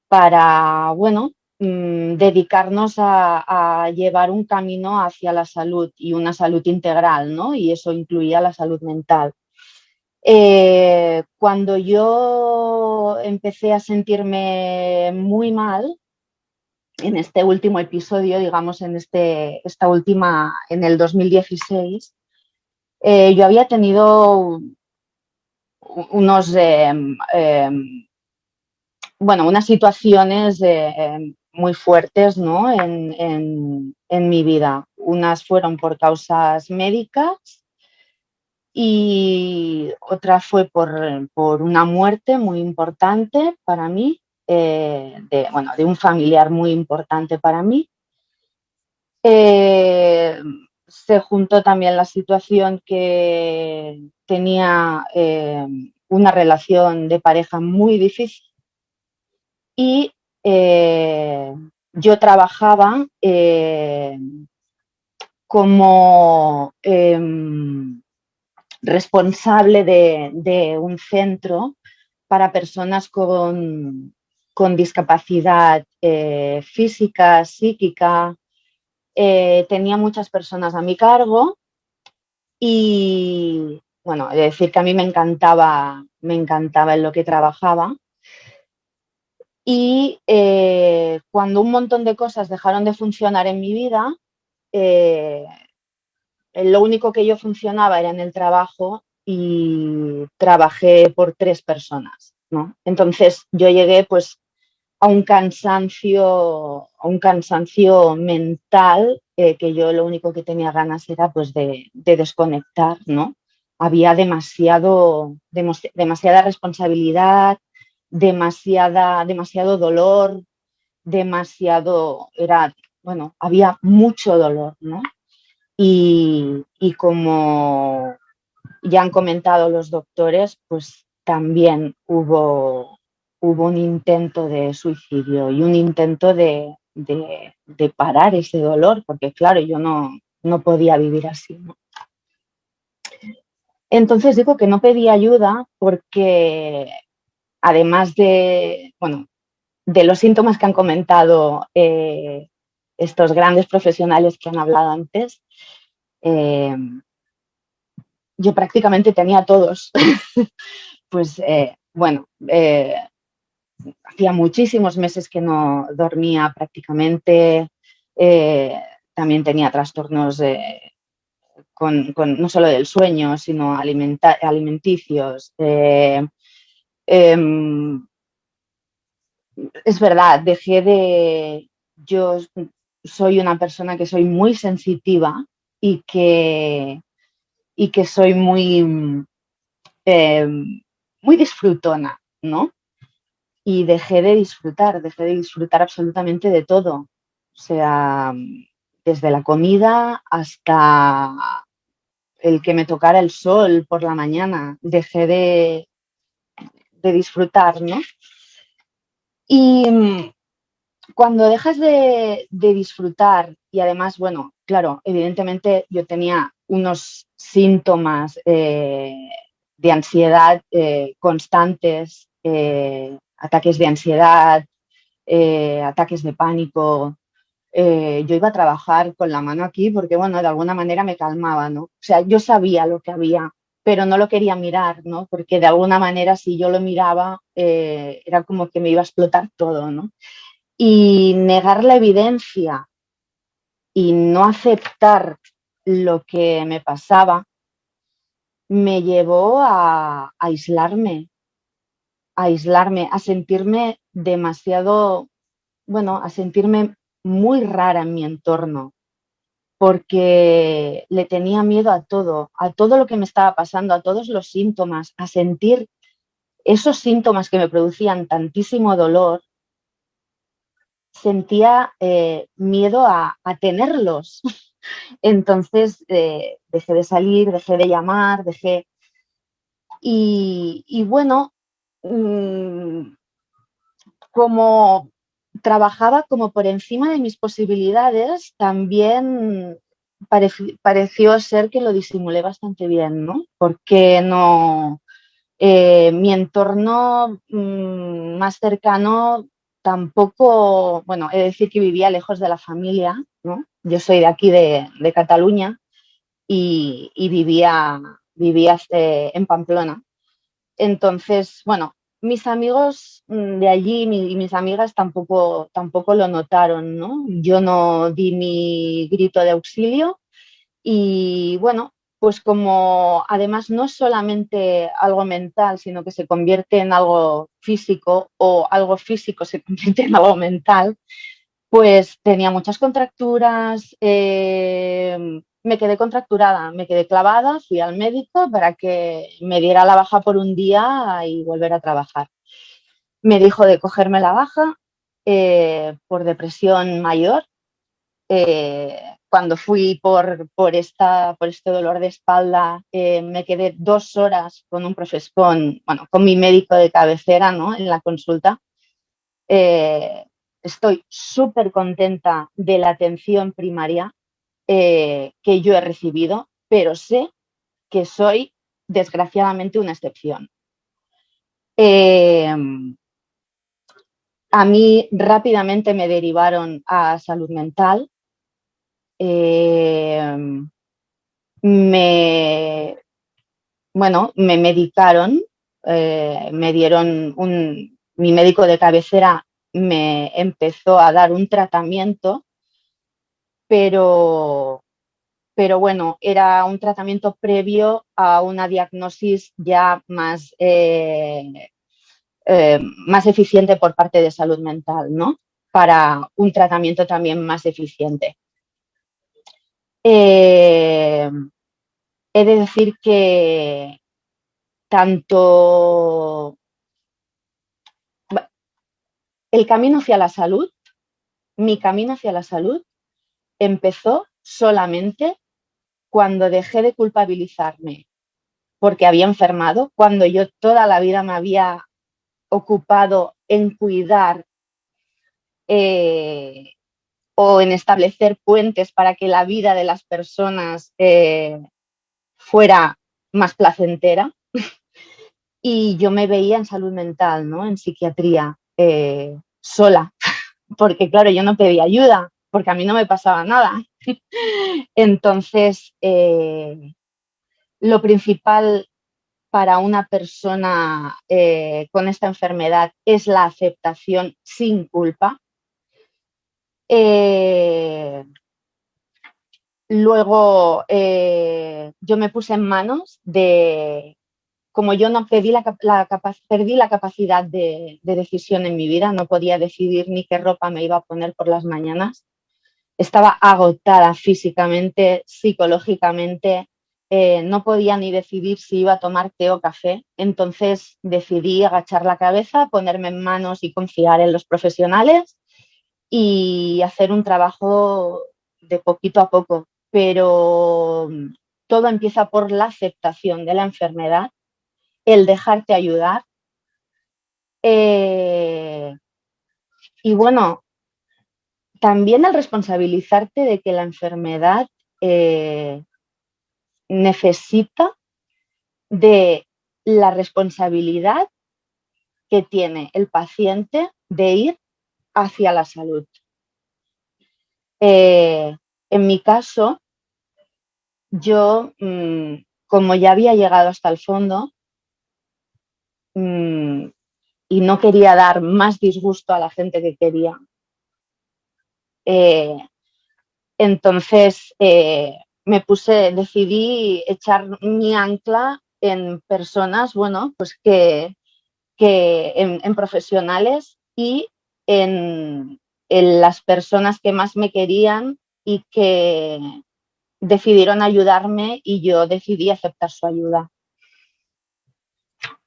para, bueno, mm, dedicarnos a, llevar un camino hacia la salud y una salud integral, ¿no? Y eso incluía la salud mental. Eh, cuando yo empecé a sentirme muy mal, en este último episodio, digamos, en este, esta última, en el 2016, eh, yo había tenido unos em, em, bueno, unas situaciones eh, muy fuertes ¿no? en, mi vida. Unas fueron por causas médicas y otra fue por, una muerte muy importante para mí, eh, de, bueno, de un familiar muy importante para mí. Eh, se juntó también la situación que tenía eh, una relación de pareja muy difícil y eh, yo trabajaba eh, como em, responsable de, un centro para personas con, discapacidad física, psíquica, eh, tenía muchas personas a mi cargo y, bueno, he de decir que a mí me encantaba, me encantaba en lo que trabajaba. Y eh, cuando un montón de cosas dejaron de funcionar en mi vida, eh, lo único que yo funcionaba era en el trabajo y trabajé por tres personas, ¿no? Entonces yo llegué pues a un cansancio, a un cansancio mental eh, que yo lo único que tenía ganas era pues de, desconectar, ¿no? Había demasiado, demasiada responsabilidad, demasiada, demasiado dolor, demasiado, era, bueno, había mucho dolor, ¿no? Y, y como ya han comentado los doctores, pues también hubo hubo un intento de suicidio y un intento de, parar ese dolor, porque claro, yo no, no podía vivir así. Entonces digo que no pedí ayuda porque además de, bueno, de los síntomas que han comentado eh, estos grandes profesionales que han hablado antes, eh, yo prácticamente tenía todos. pues eh, bueno, hacía muchísimos meses que no dormía prácticamente, también tenía trastornos con, no solo del sueño, sino alimenticios. Em, es verdad, dejé de... Yo soy una persona que soy muy sensitiva y que, y que soy muy, em, muy disfrutona, ¿no? y dejé de disfrutar, dejé de disfrutar absolutamente de todo. O sea, desde la comida hasta el que me tocara el sol por la mañana, dejé de, de disfrutar, ¿no? Y cuando dejas de, disfrutar y además, bueno, claro, evidentemente yo tenía unos síntomas eh, de ansiedad eh, constantes, eh, ataques de ansiedad, ataques de pánico. Yo iba a trabajar con la mano aquí porque, bueno, de alguna manera me calmaba, ¿no? O sea, yo sabía lo que había, pero no lo quería mirar, ¿no? Porque de alguna manera si yo lo miraba eh, era como que me iba a explotar todo, ¿no? Y negar la evidencia y no aceptar lo que me pasaba me llevó a aislarme, aislarme, a sentirme demasiado, bueno, a sentirme muy rara en mi entorno, porque le tenía miedo a todo, a todo lo que me estaba pasando, a todos los síntomas, a sentir esos síntomas que me producían tantísimo dolor, sentía eh, miedo a, tenerlos. Entonces eh, dejé de salir, dejé de llamar, dejé... Y, bueno, Mm, como trabajaba como por encima de mis posibilidades, también pareció ser que lo disimulé bastante bien, ¿no? Porque no, eh, mi entorno mm, más cercano tampoco, bueno, he de decir que vivía lejos de la familia, ¿no? Yo soy de aquí, de, Cataluña, y, vivía, vivía eh, en Pamplona. Entonces, bueno, mis amigos mm, de allí y mis amigas tampoco, tampoco lo notaron, ¿no? Yo no di mi grito de auxilio y bueno, pues como además no es solamente algo mental, sino que se convierte en algo físico o algo físico se convierte en algo mental, pues tenía muchas contracturas, eh, me quedé contracturada, me quedé clavada, fui al médico para que me diera la baja por un día y volver a trabajar. Me dijo de cogerme la baja eh, por depresión mayor. Eh, cuando fui por, por, esta, por este dolor de espalda, eh, me quedé dos horas con un profesor, con, bueno, con mi médico de cabecera ¿no? en la consulta. Estoy súper contenta de la atención primaria eh, que yo he recibido, pero sé que soy desgraciadamente una excepción. Eh, a mí rápidamente me derivaron a salud mental. Eh, me, bueno, me medicaron, me dieron un, mi médico de cabecera me empezó a dar un tratamiento pero, pero bueno, era un tratamiento previo a una diagnosis ya más, eh, eh, más eficiente por parte de salud mental, ¿no? Para un tratamiento también más eficiente. Eh, he de decir que tanto el camino hacia la salud, mi camino hacia la salud, empezó solamente cuando dejé de culpabilizarme porque había enfermado, cuando yo toda la vida me había ocupado en cuidar eh, o en establecer puentes para que la vida de las personas eh, fuera más placentera. y yo me veía en salud mental, ¿no? en psiquiatría, eh, sola, porque claro, yo no pedía ayuda, porque a mí no me pasaba nada. Entonces, eh, lo principal para una persona eh, con esta enfermedad es la aceptación sin culpa. Luego yo me puse en manos de, como yo no pedí la, perdí la capacidad de, decisión en mi vida, no podía decidir ni qué ropa me iba a poner por las mañanas, estaba agotada físicamente, psicológicamente, eh, no podía ni decidir si iba a tomar té o café, entonces decidí agachar la cabeza, ponerme en manos y confiar en los profesionales y hacer un trabajo de poquito a poco, pero todo empieza por la aceptación de la enfermedad, el dejarte ayudar. Eh, y bueno, también el responsabilizarte de que la enfermedad eh, necesita de la responsabilidad que tiene el paciente de ir hacia la salud. Eh, en mi caso, yo, mm, como ya había llegado hasta el fondo y no quería dar más disgusto a la gente que quería, eh, entonces eh, me puse, decidí echar mi ancla en personas, bueno, pues que, en, profesionales y en, las personas que más me querían y que decidieron ayudarme y yo decidí aceptar su ayuda.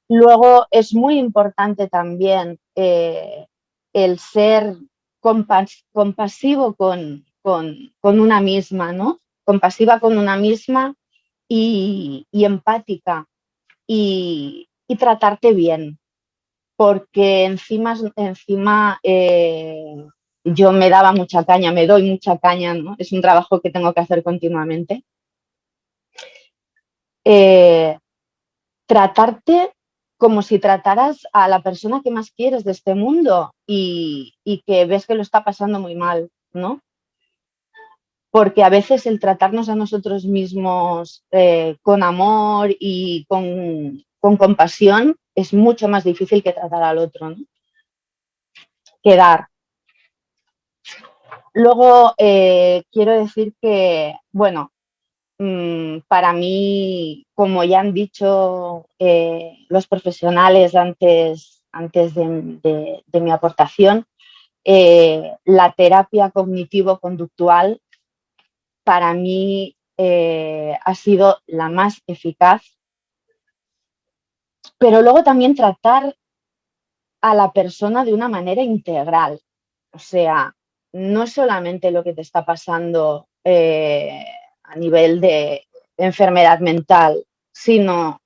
Luego es muy importante también eh, el ser compasivo con, una misma, ¿no? Compasiva con una misma y, empática y, tratarte bien, porque encima, encima eh, yo me daba mucha caña, me doy mucha caña, ¿no? Es un trabajo que tengo que hacer continuamente. Eh, tratarte como si trataras a la persona que más quieres de este mundo y, que ves que lo está pasando muy mal, ¿no? Porque a veces el tratarnos a nosotros mismos eh, con amor y con, compasión es mucho más difícil que tratar al otro, ¿no? Que dar. Luego, eh, quiero decir que, bueno, para mí, como ya han dicho eh, los profesionales antes, antes de, mi aportación, eh, la terapia cognitivo-conductual para mí eh, ha sido la más eficaz. Pero luego también tratar a la persona de una manera integral. O sea, no solamente lo que te está pasando nivel de enfermedad mental, sino,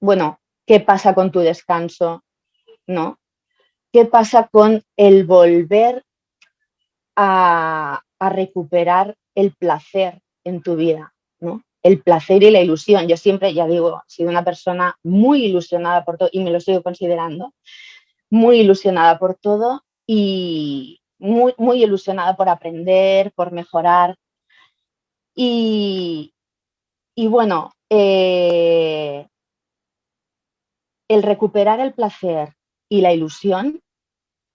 bueno, qué pasa con tu descanso, ¿no? ¿Qué pasa con el volver a, recuperar el placer en tu vida? ¿no? El placer y la ilusión. Yo siempre, ya digo, he sido una persona muy ilusionada por todo y me lo sigo considerando, muy ilusionada por todo y muy, muy ilusionada por aprender, por mejorar. Y, bueno, eh, el recuperar el placer y la ilusión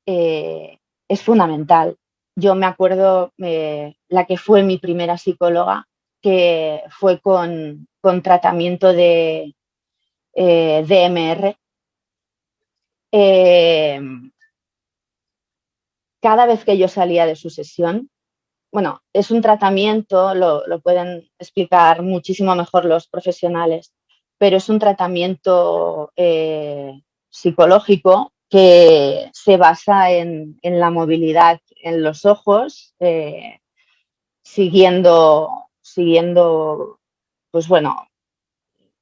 eh, es fundamental. Yo me acuerdo eh, la que fue mi primera psicóloga, que fue con, tratamiento de eh, DMR. cada vez que yo salía de su sesión, bueno, es un tratamiento, lo, lo pueden explicar muchísimo mejor los profesionales, pero es un tratamiento psicológico que se basa en, la movilidad en los ojos, eh, siguiendo, siguiendo, pues bueno,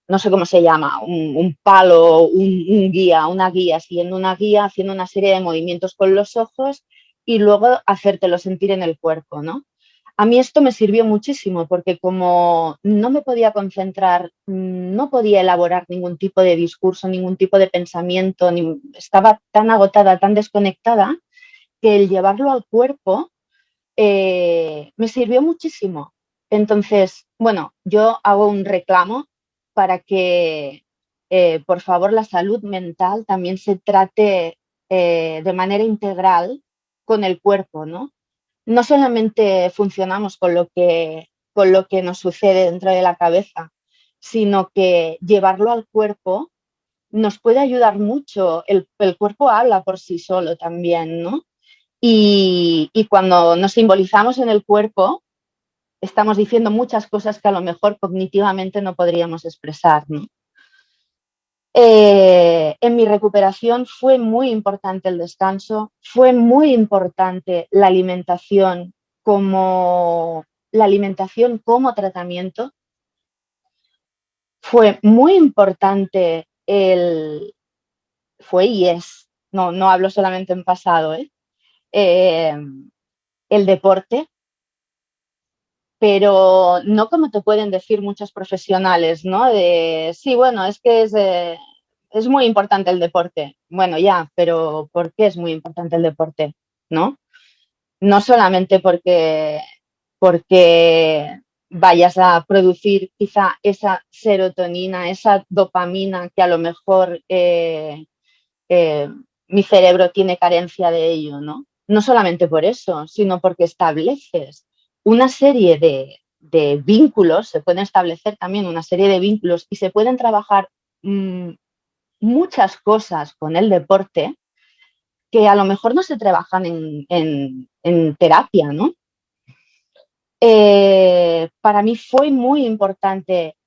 no sé cómo se llama, un, palo, un, guía, una guía, siguiendo una guía, haciendo una serie de movimientos con los ojos y luego hacértelo sentir en el cuerpo, ¿no? A mí esto me sirvió muchísimo porque como no me podía concentrar, no podía elaborar ningún tipo de discurso, ningún tipo de pensamiento, estaba tan agotada, tan desconectada, que el llevarlo al cuerpo eh, me sirvió muchísimo. Entonces, bueno, yo hago un reclamo para que, eh, por favor, la salud mental también se trate eh, de manera integral con el cuerpo, ¿no? no solamente funcionamos con lo que, con lo que nos sucede dentro de la cabeza, sino que llevarlo al cuerpo nos puede ayudar mucho. El, cuerpo habla por sí solo también, ¿no? Y, cuando nos simbolizamos en el cuerpo, estamos diciendo muchas cosas que a lo mejor cognitivamente no podríamos expresar, ¿no? Eh, en mi recuperación fue muy importante el descanso, fue muy importante la alimentación como la alimentación como tratamiento. Fue muy importante el fue y es, no, no hablo solamente en pasado, ¿eh? Eh, el deporte, pero no como te pueden decir muchos profesionales, ¿no? De, sí, bueno, es que es, eh, es muy importante el deporte. Bueno, ya, pero ¿por qué es muy importante el deporte? ¿No? No solamente porque, porque vayas a producir quizá esa serotonina, esa dopamina que a lo mejor eh, eh, mi cerebro tiene carencia de ello, ¿no? No solamente por eso, sino porque estableces una serie de, vínculos, se pueden establecer también una serie de vínculos y se pueden trabajar mm, muchas cosas con el deporte que a lo mejor no se trabajan en, terapia, ¿no? Eh, para mí fue muy importante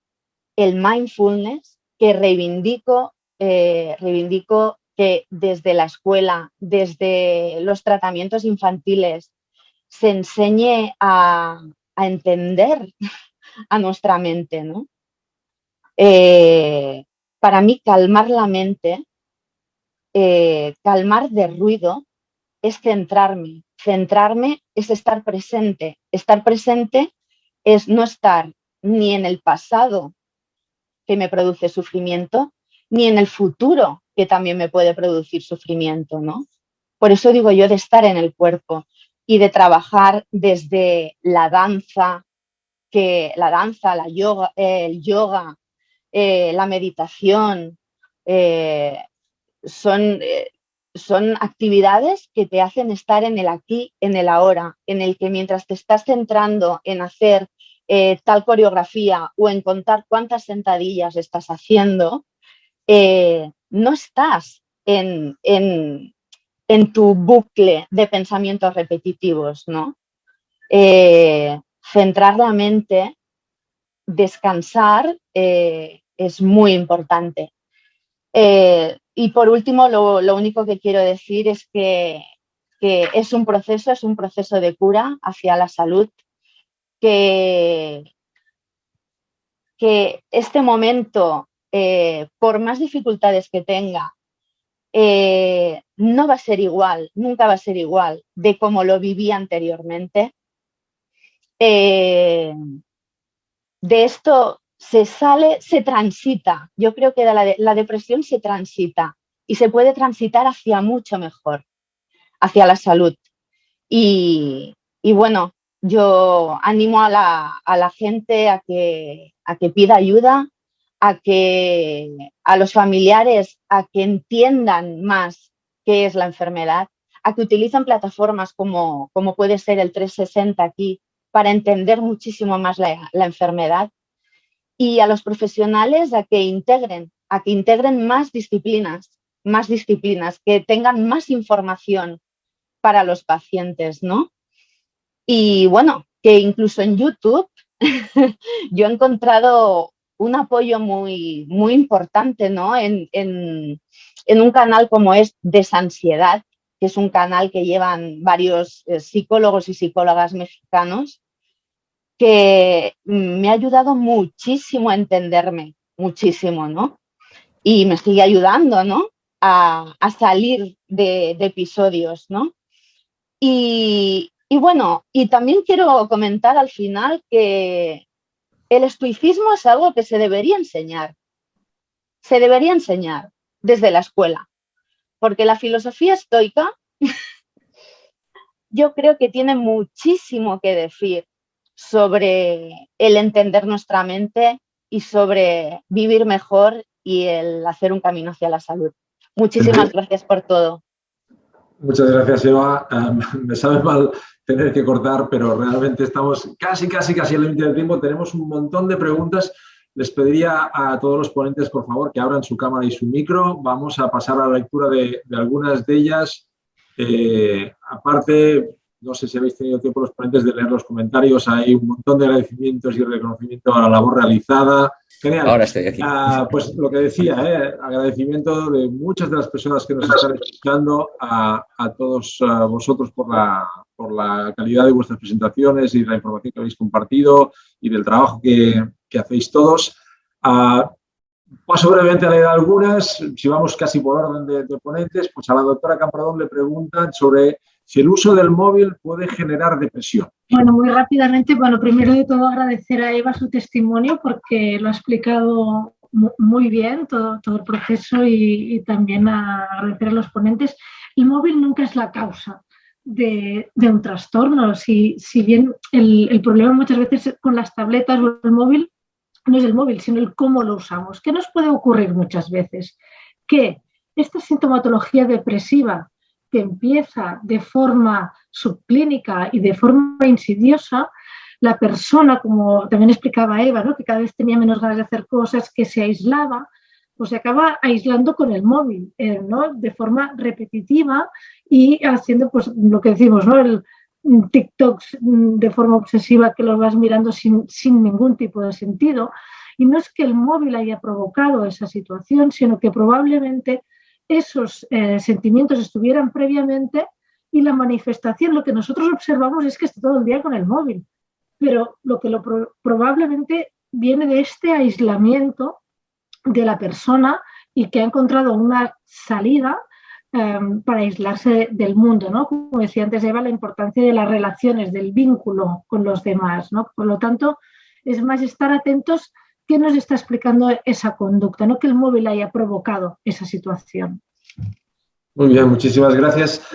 el mindfulness que reivindico, eh, reivindico que desde la escuela, desde los tratamientos infantiles, se enseñe a, entender a nuestra mente, ¿no? Eh, para mí calmar la mente, eh, calmar de ruido, es centrarme. Centrarme es estar presente. Estar presente es no estar ni en el pasado que me produce sufrimiento, ni en el futuro que también me puede producir sufrimiento, ¿no? Por eso digo yo de estar en el cuerpo y de trabajar desde la danza, que la danza, la yoga, el yoga, eh, la meditación, eh, son, eh, son actividades que te hacen estar en el aquí, en el ahora, en el que mientras te estás centrando en hacer tal coreografía o en contar cuántas sentadillas estás haciendo, no estás en, en tu bucle de pensamientos repetitivos, ¿no? Eh, centrar la mente, descansar eh, es muy importante. Eh, y por último, lo, único que quiero decir es que, es un proceso, es un proceso de cura hacia la salud, que, que este momento, por más dificultades que tenga, no va a ser igual, nunca va a ser igual de como lo viví anteriormente. Eh, de esto se sale, se transita. Yo creo que la, depresión se transita y se puede transitar hacia mucho mejor, hacia la salud. Y, bueno, yo animo a la, gente a que, a que pida ayuda, a que a los familiares a que entiendan más qué es la enfermedad, a que utilicen plataformas como, como puede ser el 360 aquí para entender muchísimo más la, enfermedad y a los profesionales a que integren, a que integren más disciplinas, más disciplinas, que tengan más información para los pacientes, ¿no? Y bueno, que incluso en YouTube yo he encontrado un apoyo muy, muy importante ¿no? en, un canal como es Desansiedad, que es un canal que llevan varios eh, psicólogos y psicólogas mexicanos, que me ha ayudado muchísimo a entenderme, muchísimo, ¿no? Y me sigue ayudando, ¿no? A, salir de, episodios, ¿no? Y, y bueno, y también quiero comentar al final que el estoicismo es algo que se debería enseñar. Se debería enseñar desde la escuela, porque la filosofía estoica yo creo que tiene muchísimo que decir sobre el entender nuestra mente y sobre vivir mejor y el hacer un camino hacia la salud. Muchísimas gracias por todo. Muchas gracias, Eva. me sabe mal tener que cortar, pero realmente estamos casi, casi, casi al límite del tiempo. Tenemos un montón de preguntas. Les pediría a todos los ponentes, por favor, que abran su cámara y su micro. Vamos a pasar a la lectura de, algunas de ellas. Eh, aparte, no sé si habéis tenido tiempo los ponentes de leer los comentarios. Hay un montón de agradecimientos y reconocimiento a la labor realizada. Genial. Ahora estoy aquí. Ah, pues lo que decía, eh, agradecimiento de muchas de las personas que nos están escuchando, a, todos vosotros por la, por la calidad de vuestras presentaciones y la información que habéis compartido y del trabajo que, hacéis todos. Ah, paso brevemente a leer algunas. Si vamos casi por orden de, de ponentes, pues a la doctora Campradón le preguntan sobre si el uso del móvil puede generar depresión. Bueno, muy rápidamente, bueno, primero de todo agradecer a Eva su testimonio porque lo ha explicado muy bien todo, todo el proceso y, también agradecer a los ponentes. El móvil nunca es la causa de, un trastorno. Si, si bien el, el, problema muchas veces con las tabletas o el móvil no es el móvil, sino el cómo lo usamos. ¿Qué nos puede ocurrir muchas veces? Que esta sintomatología depresiva que empieza de forma subclínica y de forma insidiosa, la persona, como también explicaba Eva, ¿no? que cada vez tenía menos ganas de hacer cosas, que se aislaba, pues se acaba aislando con el móvil, eh, ¿no? de forma repetitiva y haciendo pues, lo que decimos, ¿no? el TikTok de forma obsesiva que lo vas mirando sin, sin ningún tipo de sentido. Y no es que el móvil haya provocado esa situación, sino que probablemente esos eh, sentimientos estuvieran previamente y la manifestación, lo que nosotros observamos es que está todo el día con el móvil, pero lo que probablemente viene de este aislamiento de la persona y que ha encontrado una salida em, para aislarse del mundo, ¿no? Como decía antes Eva, la importancia de las relaciones, del vínculo con los demás, ¿no? Por lo tanto, es más estar atentos ¿Qué nos está explicando esa conducta? No que el móvil haya provocado esa situación. Muy bien, muchísimas gracias.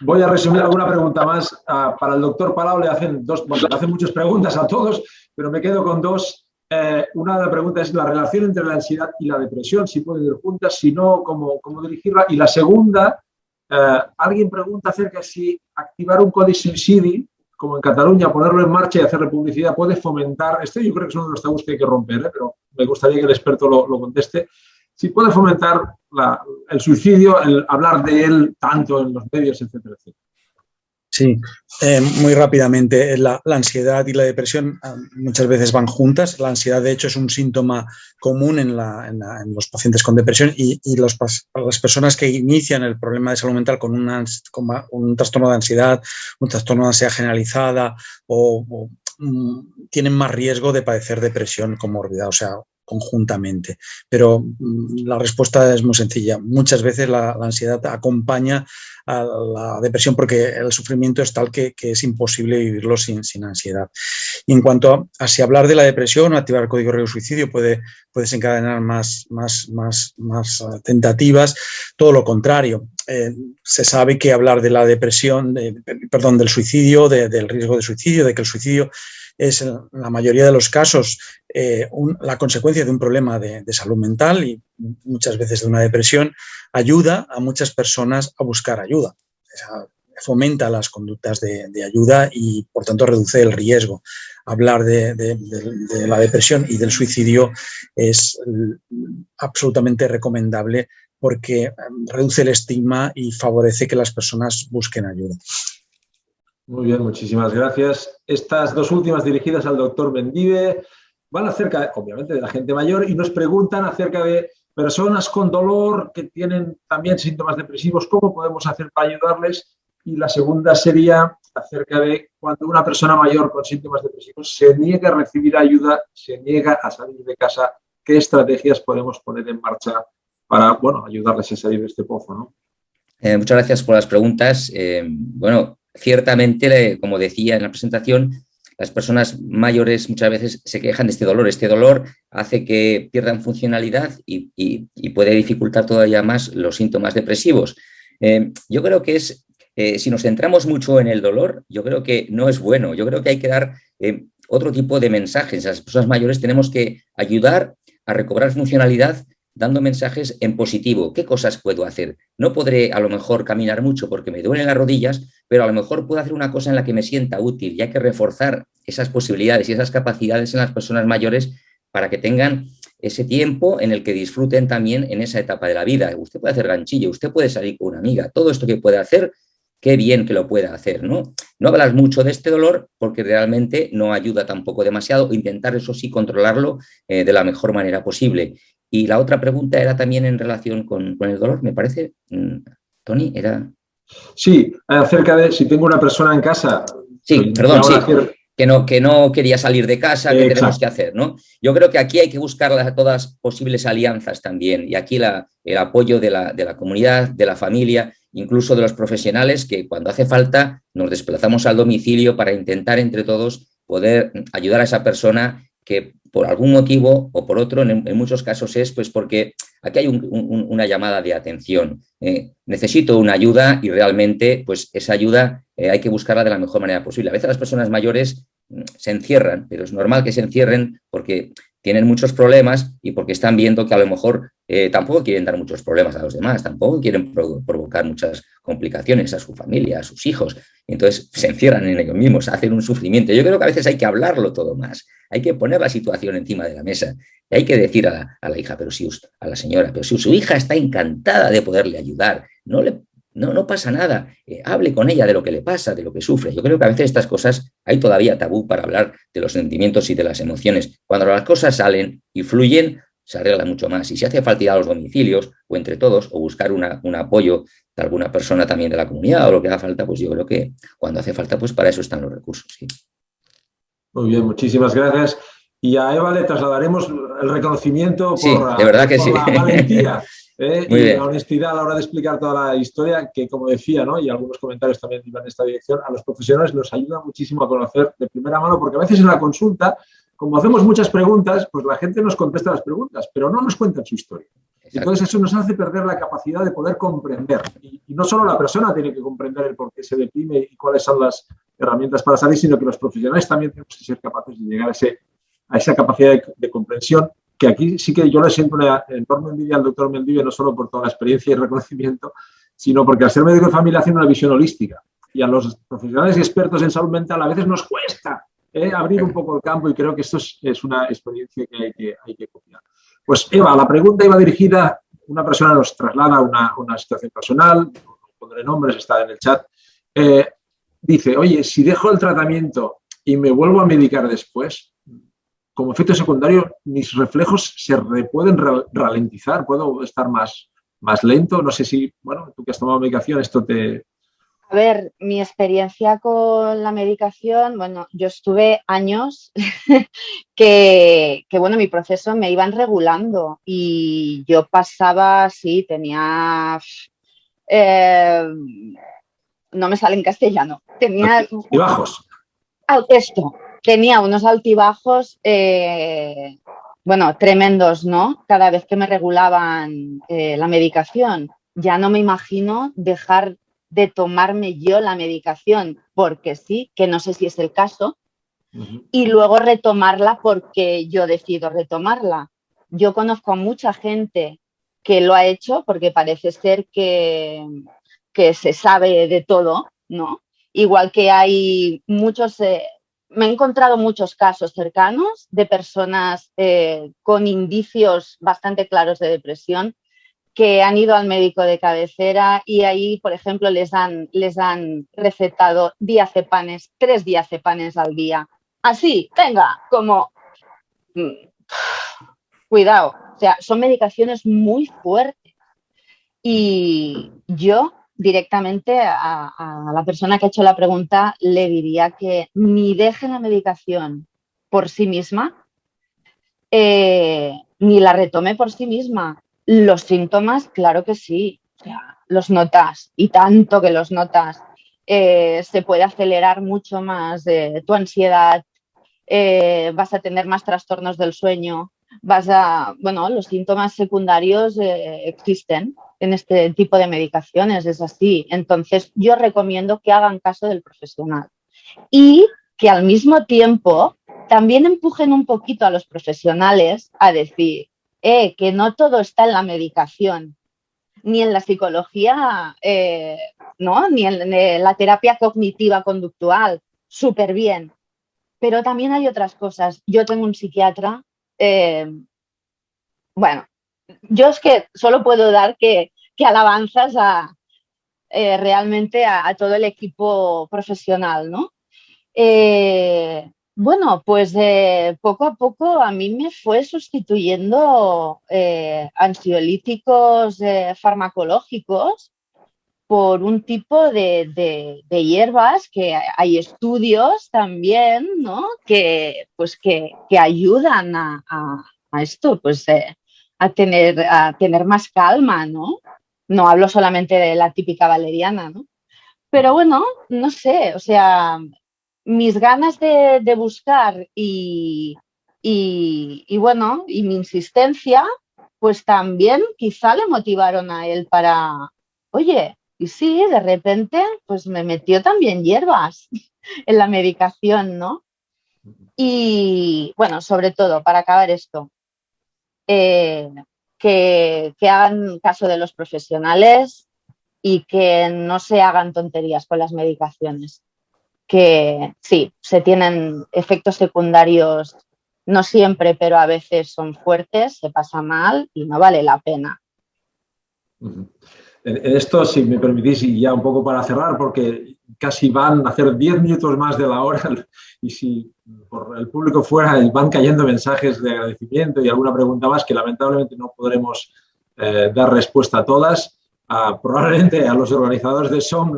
Voy a resumir alguna pregunta más. Ah, para el doctor Palau le hacen, dos, le hacen muchas preguntas a todos, pero me quedo con dos. Eh, una de las preguntas es la relación entre la ansiedad y la depresión, si pueden ir juntas, si no, cómo, cómo dirigirla. Y la segunda, eh, alguien pregunta acerca de si activar un código suicidi como en Cataluña, ponerlo en marcha y hacerle publicidad puede fomentar, esto yo creo que es uno de los tabús que hay que romper, ¿eh? pero me gustaría que el experto lo, conteste, si puede fomentar el suicidio, el hablar de él tanto en los medios, etcétera, etcétera. Sí, eh, muy rápidamente. La, ansiedad y la depresión ah, muchas veces van juntas. La ansiedad, de hecho, es un síntoma común en, los pacientes con depresión y, las personas que inician el problema de salud mental con, un trastorno de ansiedad, un trastorno de ansiedad generalizada o, mm, tienen más riesgo de padecer depresión comórbida, o sea, conjuntamente. Pero mm, la respuesta es muy sencilla. Muchas veces la, ansiedad acompaña a la depresión porque el sufrimiento es tal que, es imposible vivirlo sin, sin, ansiedad. Y en cuanto a, si hablar de la depresión activar el código de suicidio puede, puede desencadenar más, más, más, más eh, tentativas, todo lo contrario. Eh, se sabe que hablar de la depresión, perdón, del suicidio, del riesgo de suicidio, de que el suicidio es en la mayoría de los casos eh, la consecuencia de un problema de, salud mental y muchas veces de una depresión, ayuda a muchas personas a buscar ayuda. fomenta las conductas de, ayuda y, por tanto, reduce el riesgo. Hablar de, la depresión y del suicidio es absolutamente recomendable porque eh, reduce el estigma y favorece que las personas busquen ayuda. Muy bien, muchísimas gracias. Estas dos últimas dirigidas al doctor Mendive van acerca, obviamente, de la gente mayor y nos preguntan acerca de personas con dolor que tienen también síntomas depresivos, ¿cómo podemos hacer para ayudarles? Y la segunda sería acerca de cuando una persona mayor con síntomas depresivos se niega a recibir ayuda, se niega a salir de casa, ¿qué estrategias podemos poner en marcha para bueno, ayudarles a salir de este pozo? Eh, muchas gracias por las preguntas. Eh, bueno, ciertamente, como decía en la presentación, las personas mayores muchas veces se quejan de este dolor. Este dolor hace que pierdan funcionalidad y, puede dificultar todavía más los síntomas depresivos. Eh, yo creo que es, eh, si nos centramos mucho en el dolor, yo creo que no es bueno. Yo creo que hay que dar eh, otro tipo de mensajes. A las personas mayores tenemos que ayudar a recobrar funcionalidad dando mensajes en positivo. ¿Qué cosas puedo hacer? No podré a lo mejor caminar mucho porque me duelen las rodillas, pero a lo mejor puedo hacer una cosa en la que me sienta útil y hay que reforzar esas posibilidades y esas capacidades en las personas mayores para que tengan ese tiempo en el que disfruten también en esa etapa de la vida. Usted puede hacer ganchillo, usted puede salir con una amiga, todo esto que puede hacer, qué bien que lo pueda hacer, ¿no? No hablar mucho de este dolor porque realmente no ayuda tampoco demasiado, intentar eso sí controlarlo eh, de la mejor manera posible. Y la otra pregunta era también en relación con, el dolor, me parece. Mm, Tony, era... Sí, acerca de si tengo una persona en casa... Sí, perdón, sí. Que no, que no quería salir de casa, ¿qué tenemos que hacer? ¿no? Yo creo que aquí hay que buscar todas posibles alianzas también y aquí el apoyo de la, de la comunidad, de la familia, incluso de los profesionales que cuando hace falta nos desplazamos al domicilio para intentar entre todos poder ayudar a esa persona que por algún motivo o por otro, en, muchos casos es pues porque aquí hay una llamada de atención. Eh, necesito una ayuda y realmente pues esa ayuda eh, hay que buscarla de la mejor manera posible. A veces las personas mayores mm, se encierran, pero es normal que se encierren porque tienen muchos problemas y porque están viendo que a lo mejor eh, tampoco quieren dar muchos problemas a los demás, tampoco quieren provocar muchas complicaciones a su familia, a sus hijos. Entonces se encierran en ellos mismos, hacen un sufrimiento. Yo creo que a veces hay que hablarlo todo más, hay que poner la situación encima de la mesa y hay que decir a la, hija, pero si, a la señora, pero si su hija está encantada de poderle ayudar, no le no, no pasa nada, eh, hable con ella de lo que le pasa, de lo que sufre. Yo creo que a veces estas cosas hay todavía tabú para hablar de los sentimientos y de las emociones. Cuando las cosas salen y fluyen, se arregla mucho más. Y si hace falta ir a los domicilios o entre todos o buscar un apoyo de alguna persona también de la comunidad o lo que haga falta, pues yo creo que cuando hace falta, pues para eso están los recursos. Muy bien, muchísimas gracias. Y a Eva le trasladaremos el reconocimiento por, de verdad que sí. la valentía ¿eh? y la honestidad a la hora de explicar toda la historia, que como decía, ¿no? y algunos comentarios también iban en esta dirección, a los profesionales nos ayuda muchísimo a conocer de primera mano, porque a veces en la consulta, como hacemos muchas preguntas, pues la gente nos contesta las preguntas, pero no nos cuenta su historia. Entonces eso nos hace perder la capacidad de poder comprender. Y, no solo la persona tiene que comprender el por qué se deprime y cuáles son las herramientas para salir, sino que los profesionales también tenemos que ser capaces de llegar a, ese, a esa capacidad de comprensión que aquí sí que yo le siento una enorme envidia al doctor Mendive, no solo por toda la experiencia y reconocimiento, sino porque al ser médico de familia hace una visión holística. Y a los profesionales y expertos en salud mental a veces nos cuesta ¿eh? abrir un poco el campo y creo que esto es, una experiencia que hay que, hay que copiar. Pues Eva, la pregunta iba dirigida, una persona nos traslada una, una situación personal, pondré nombres, está en el chat, eh, dice, oye, si dejo el tratamiento y me vuelvo a medicar después, como efecto secundario, mis reflejos se pueden ralentizar, puedo estar más, más lento. No sé si, bueno, tú que has tomado medicación, esto te... A ver, mi experiencia con la medicación, bueno, yo estuve años que, bueno, mi proceso me iban regulando y yo pasaba, sí, tenía... Eh, no me sale en castellano. Tenía... Y bajos. Esto, tenía unos altibajos, eh, bueno, tremendos, ¿no? Cada vez que me regulaban eh, la medicación. Ya no me imagino dejar de tomarme yo la medicación porque sí, que no sé si es el caso, y luego retomarla porque yo decido retomarla. Yo conozco a mucha gente que lo ha hecho porque parece ser que, que se sabe de todo, ¿no? Igual que hay muchos, eh, me he encontrado muchos casos cercanos de personas eh, con indicios bastante claros de depresión que han ido al médico de cabecera y ahí, por ejemplo, les han, les han recetado diazepanes, tres diazepanes al día. Así, venga, como... Mm, cuidado, o sea, son medicaciones muy fuertes. Y yo directamente a, la persona que ha hecho la pregunta le diría que ni deje la medicación por sí misma, eh, ni la retome por sí misma. Los síntomas, claro que sí, los notas y tanto que los notas. Eh, se puede acelerar mucho más tu ansiedad, eh, vas a tener más trastornos del sueño, vas a, bueno, los síntomas secundarios existen en este tipo de medicaciones, es así. Entonces, yo recomiendo que hagan caso del profesional y que al mismo tiempo también empujen un poquito a los profesionales a decir, eh, que no todo está en la medicación, ni en la psicología, eh, ¿no? ni en, la terapia cognitiva conductual, súper bien. Pero también hay otras cosas. Yo tengo un psiquiatra, eh, bueno, yo es que solo puedo dar que, alabanzas a eh, realmente a, todo el equipo profesional, ¿no? Eh, bueno, pues eh, poco a poco a mí me fue sustituyendo ansiolíticos farmacológicos por un tipo de, hierbas que hay estudios también, ¿no? Que, pues que, ayudan a, a, esto, pues a tener, a tener más calma, ¿no? No hablo solamente de la típica valeriana, ¿no? Pero bueno, no sé, o sea, mis ganas de, buscar y, y, bueno, y mi insistencia, pues también quizá le motivaron a él para, oye, y sí, de repente, pues me metió también hierbas en la medicación, ¿no? Y bueno, sobre todo, para acabar esto, eh, que, hagan caso de los profesionales y que no se hagan tonterías con las medicaciones. Que sí, se tienen efectos secundarios, no siempre, pero a veces son fuertes, se pasa mal y no vale la pena. En esto, si me permitís, y ya un poco para cerrar, porque casi van a hacer 10 minutos más de la hora y si por el público fuera van cayendo mensajes de agradecimiento y alguna pregunta más que lamentablemente no podremos eh, dar respuesta a todas. probablemente a los organizadores de SOM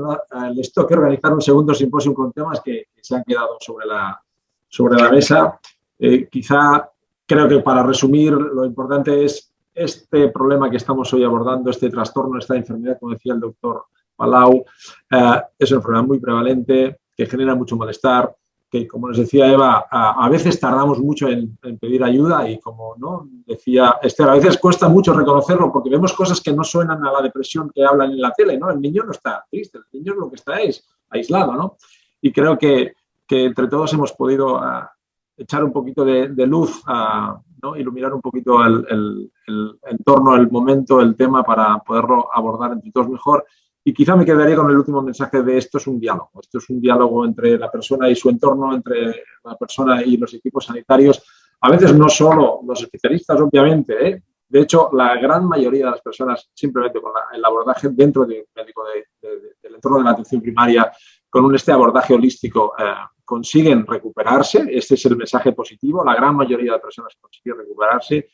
les toque organizar un segundo simposio con temas que, se han quedado sobre la, sobre la mesa. Eh, quizá creo que para resumir lo importante es este problema que estamos hoy abordando, este trastorno, esta enfermedad, como decía el doctor Palau, eh, es una enfermedad muy prevalente que genera mucho malestar, que como nos decía Eva, a, veces tardamos mucho en, pedir ayuda y como ¿no? decía Esther, a veces cuesta mucho reconocerlo porque vemos cosas que no suenan a la depresión que hablan en la tele, ¿no? El niño no está triste, el niño lo que está es aislado, ¿no? Y creo que, entre todos hemos podido ah, echar un poquito de, luz, a, ¿no? iluminar un poquito el, el, el entorno, el momento, el tema para poderlo abordar entre todos mejor y quizá me quedaría con el último mensaje de esto es un diálogo. Esto es un diálogo entre la persona y su entorno, entre la persona y los equipos sanitarios. A veces no solo los especialistas, obviamente, ¿eh? de hecho, la gran mayoría de las personas, simplemente con el abordaje dentro de, del entorno de la atención primaria, con este abordaje holístico, eh, consiguen recuperarse. Este es el mensaje positivo. La gran mayoría de personas consiguen recuperarse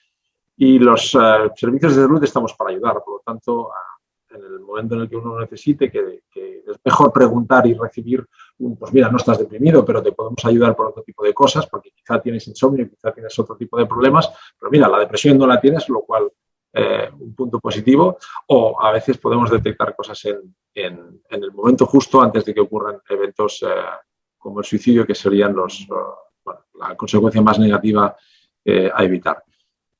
y los eh, servicios de salud estamos para ayudar. Por lo tanto, en el momento en el que uno necesite, que, es mejor preguntar y recibir un, pues mira, no estás deprimido, pero te podemos ayudar por otro tipo de cosas, porque quizá tienes insomnio, quizá tienes otro tipo de problemas, pero mira, la depresión no la tienes, lo cual eh, un punto positivo, o a veces podemos detectar cosas en, en, el momento justo antes de que ocurran eventos eh, como el suicidio, que serían los, la consecuencia más negativa eh, a evitar.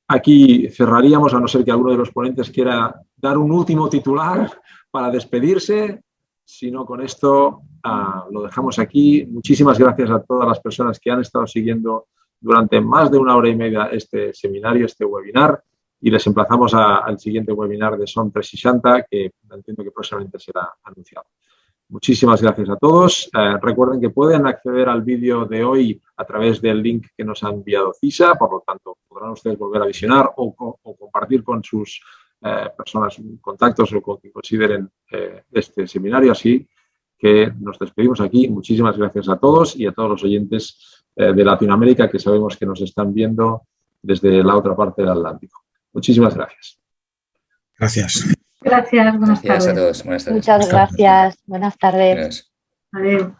Aquí cerraríamos, a no ser que alguno de los ponentes quiera dar un último titular para despedirse. Si no, con esto ah, lo dejamos aquí. Muchísimas gracias a todas las personas que han estado siguiendo durante más de una hora y media este seminario, este webinar, y les emplazamos al siguiente webinar de SOM 360, que entiendo que próximamente será anunciado. Muchísimas gracias a todos. Eh, recuerden que pueden acceder al vídeo de hoy a través del link que nos ha enviado CISA, por lo tanto podrán ustedes volver a visionar o, compartir con sus eh, personas, contactos o con quien consideren eh, este seminario. Así que nos despedimos aquí. Muchísimas gracias a todos y a todos los oyentes de Latinoamérica que sabemos que nos están viendo desde la otra parte del Atlántico. Muchísimas gracias. Gracias. Gracias, buenas gracias tardes. a todos. Buenas tardes. Muchas gracias. Buenas tardes. Adiós.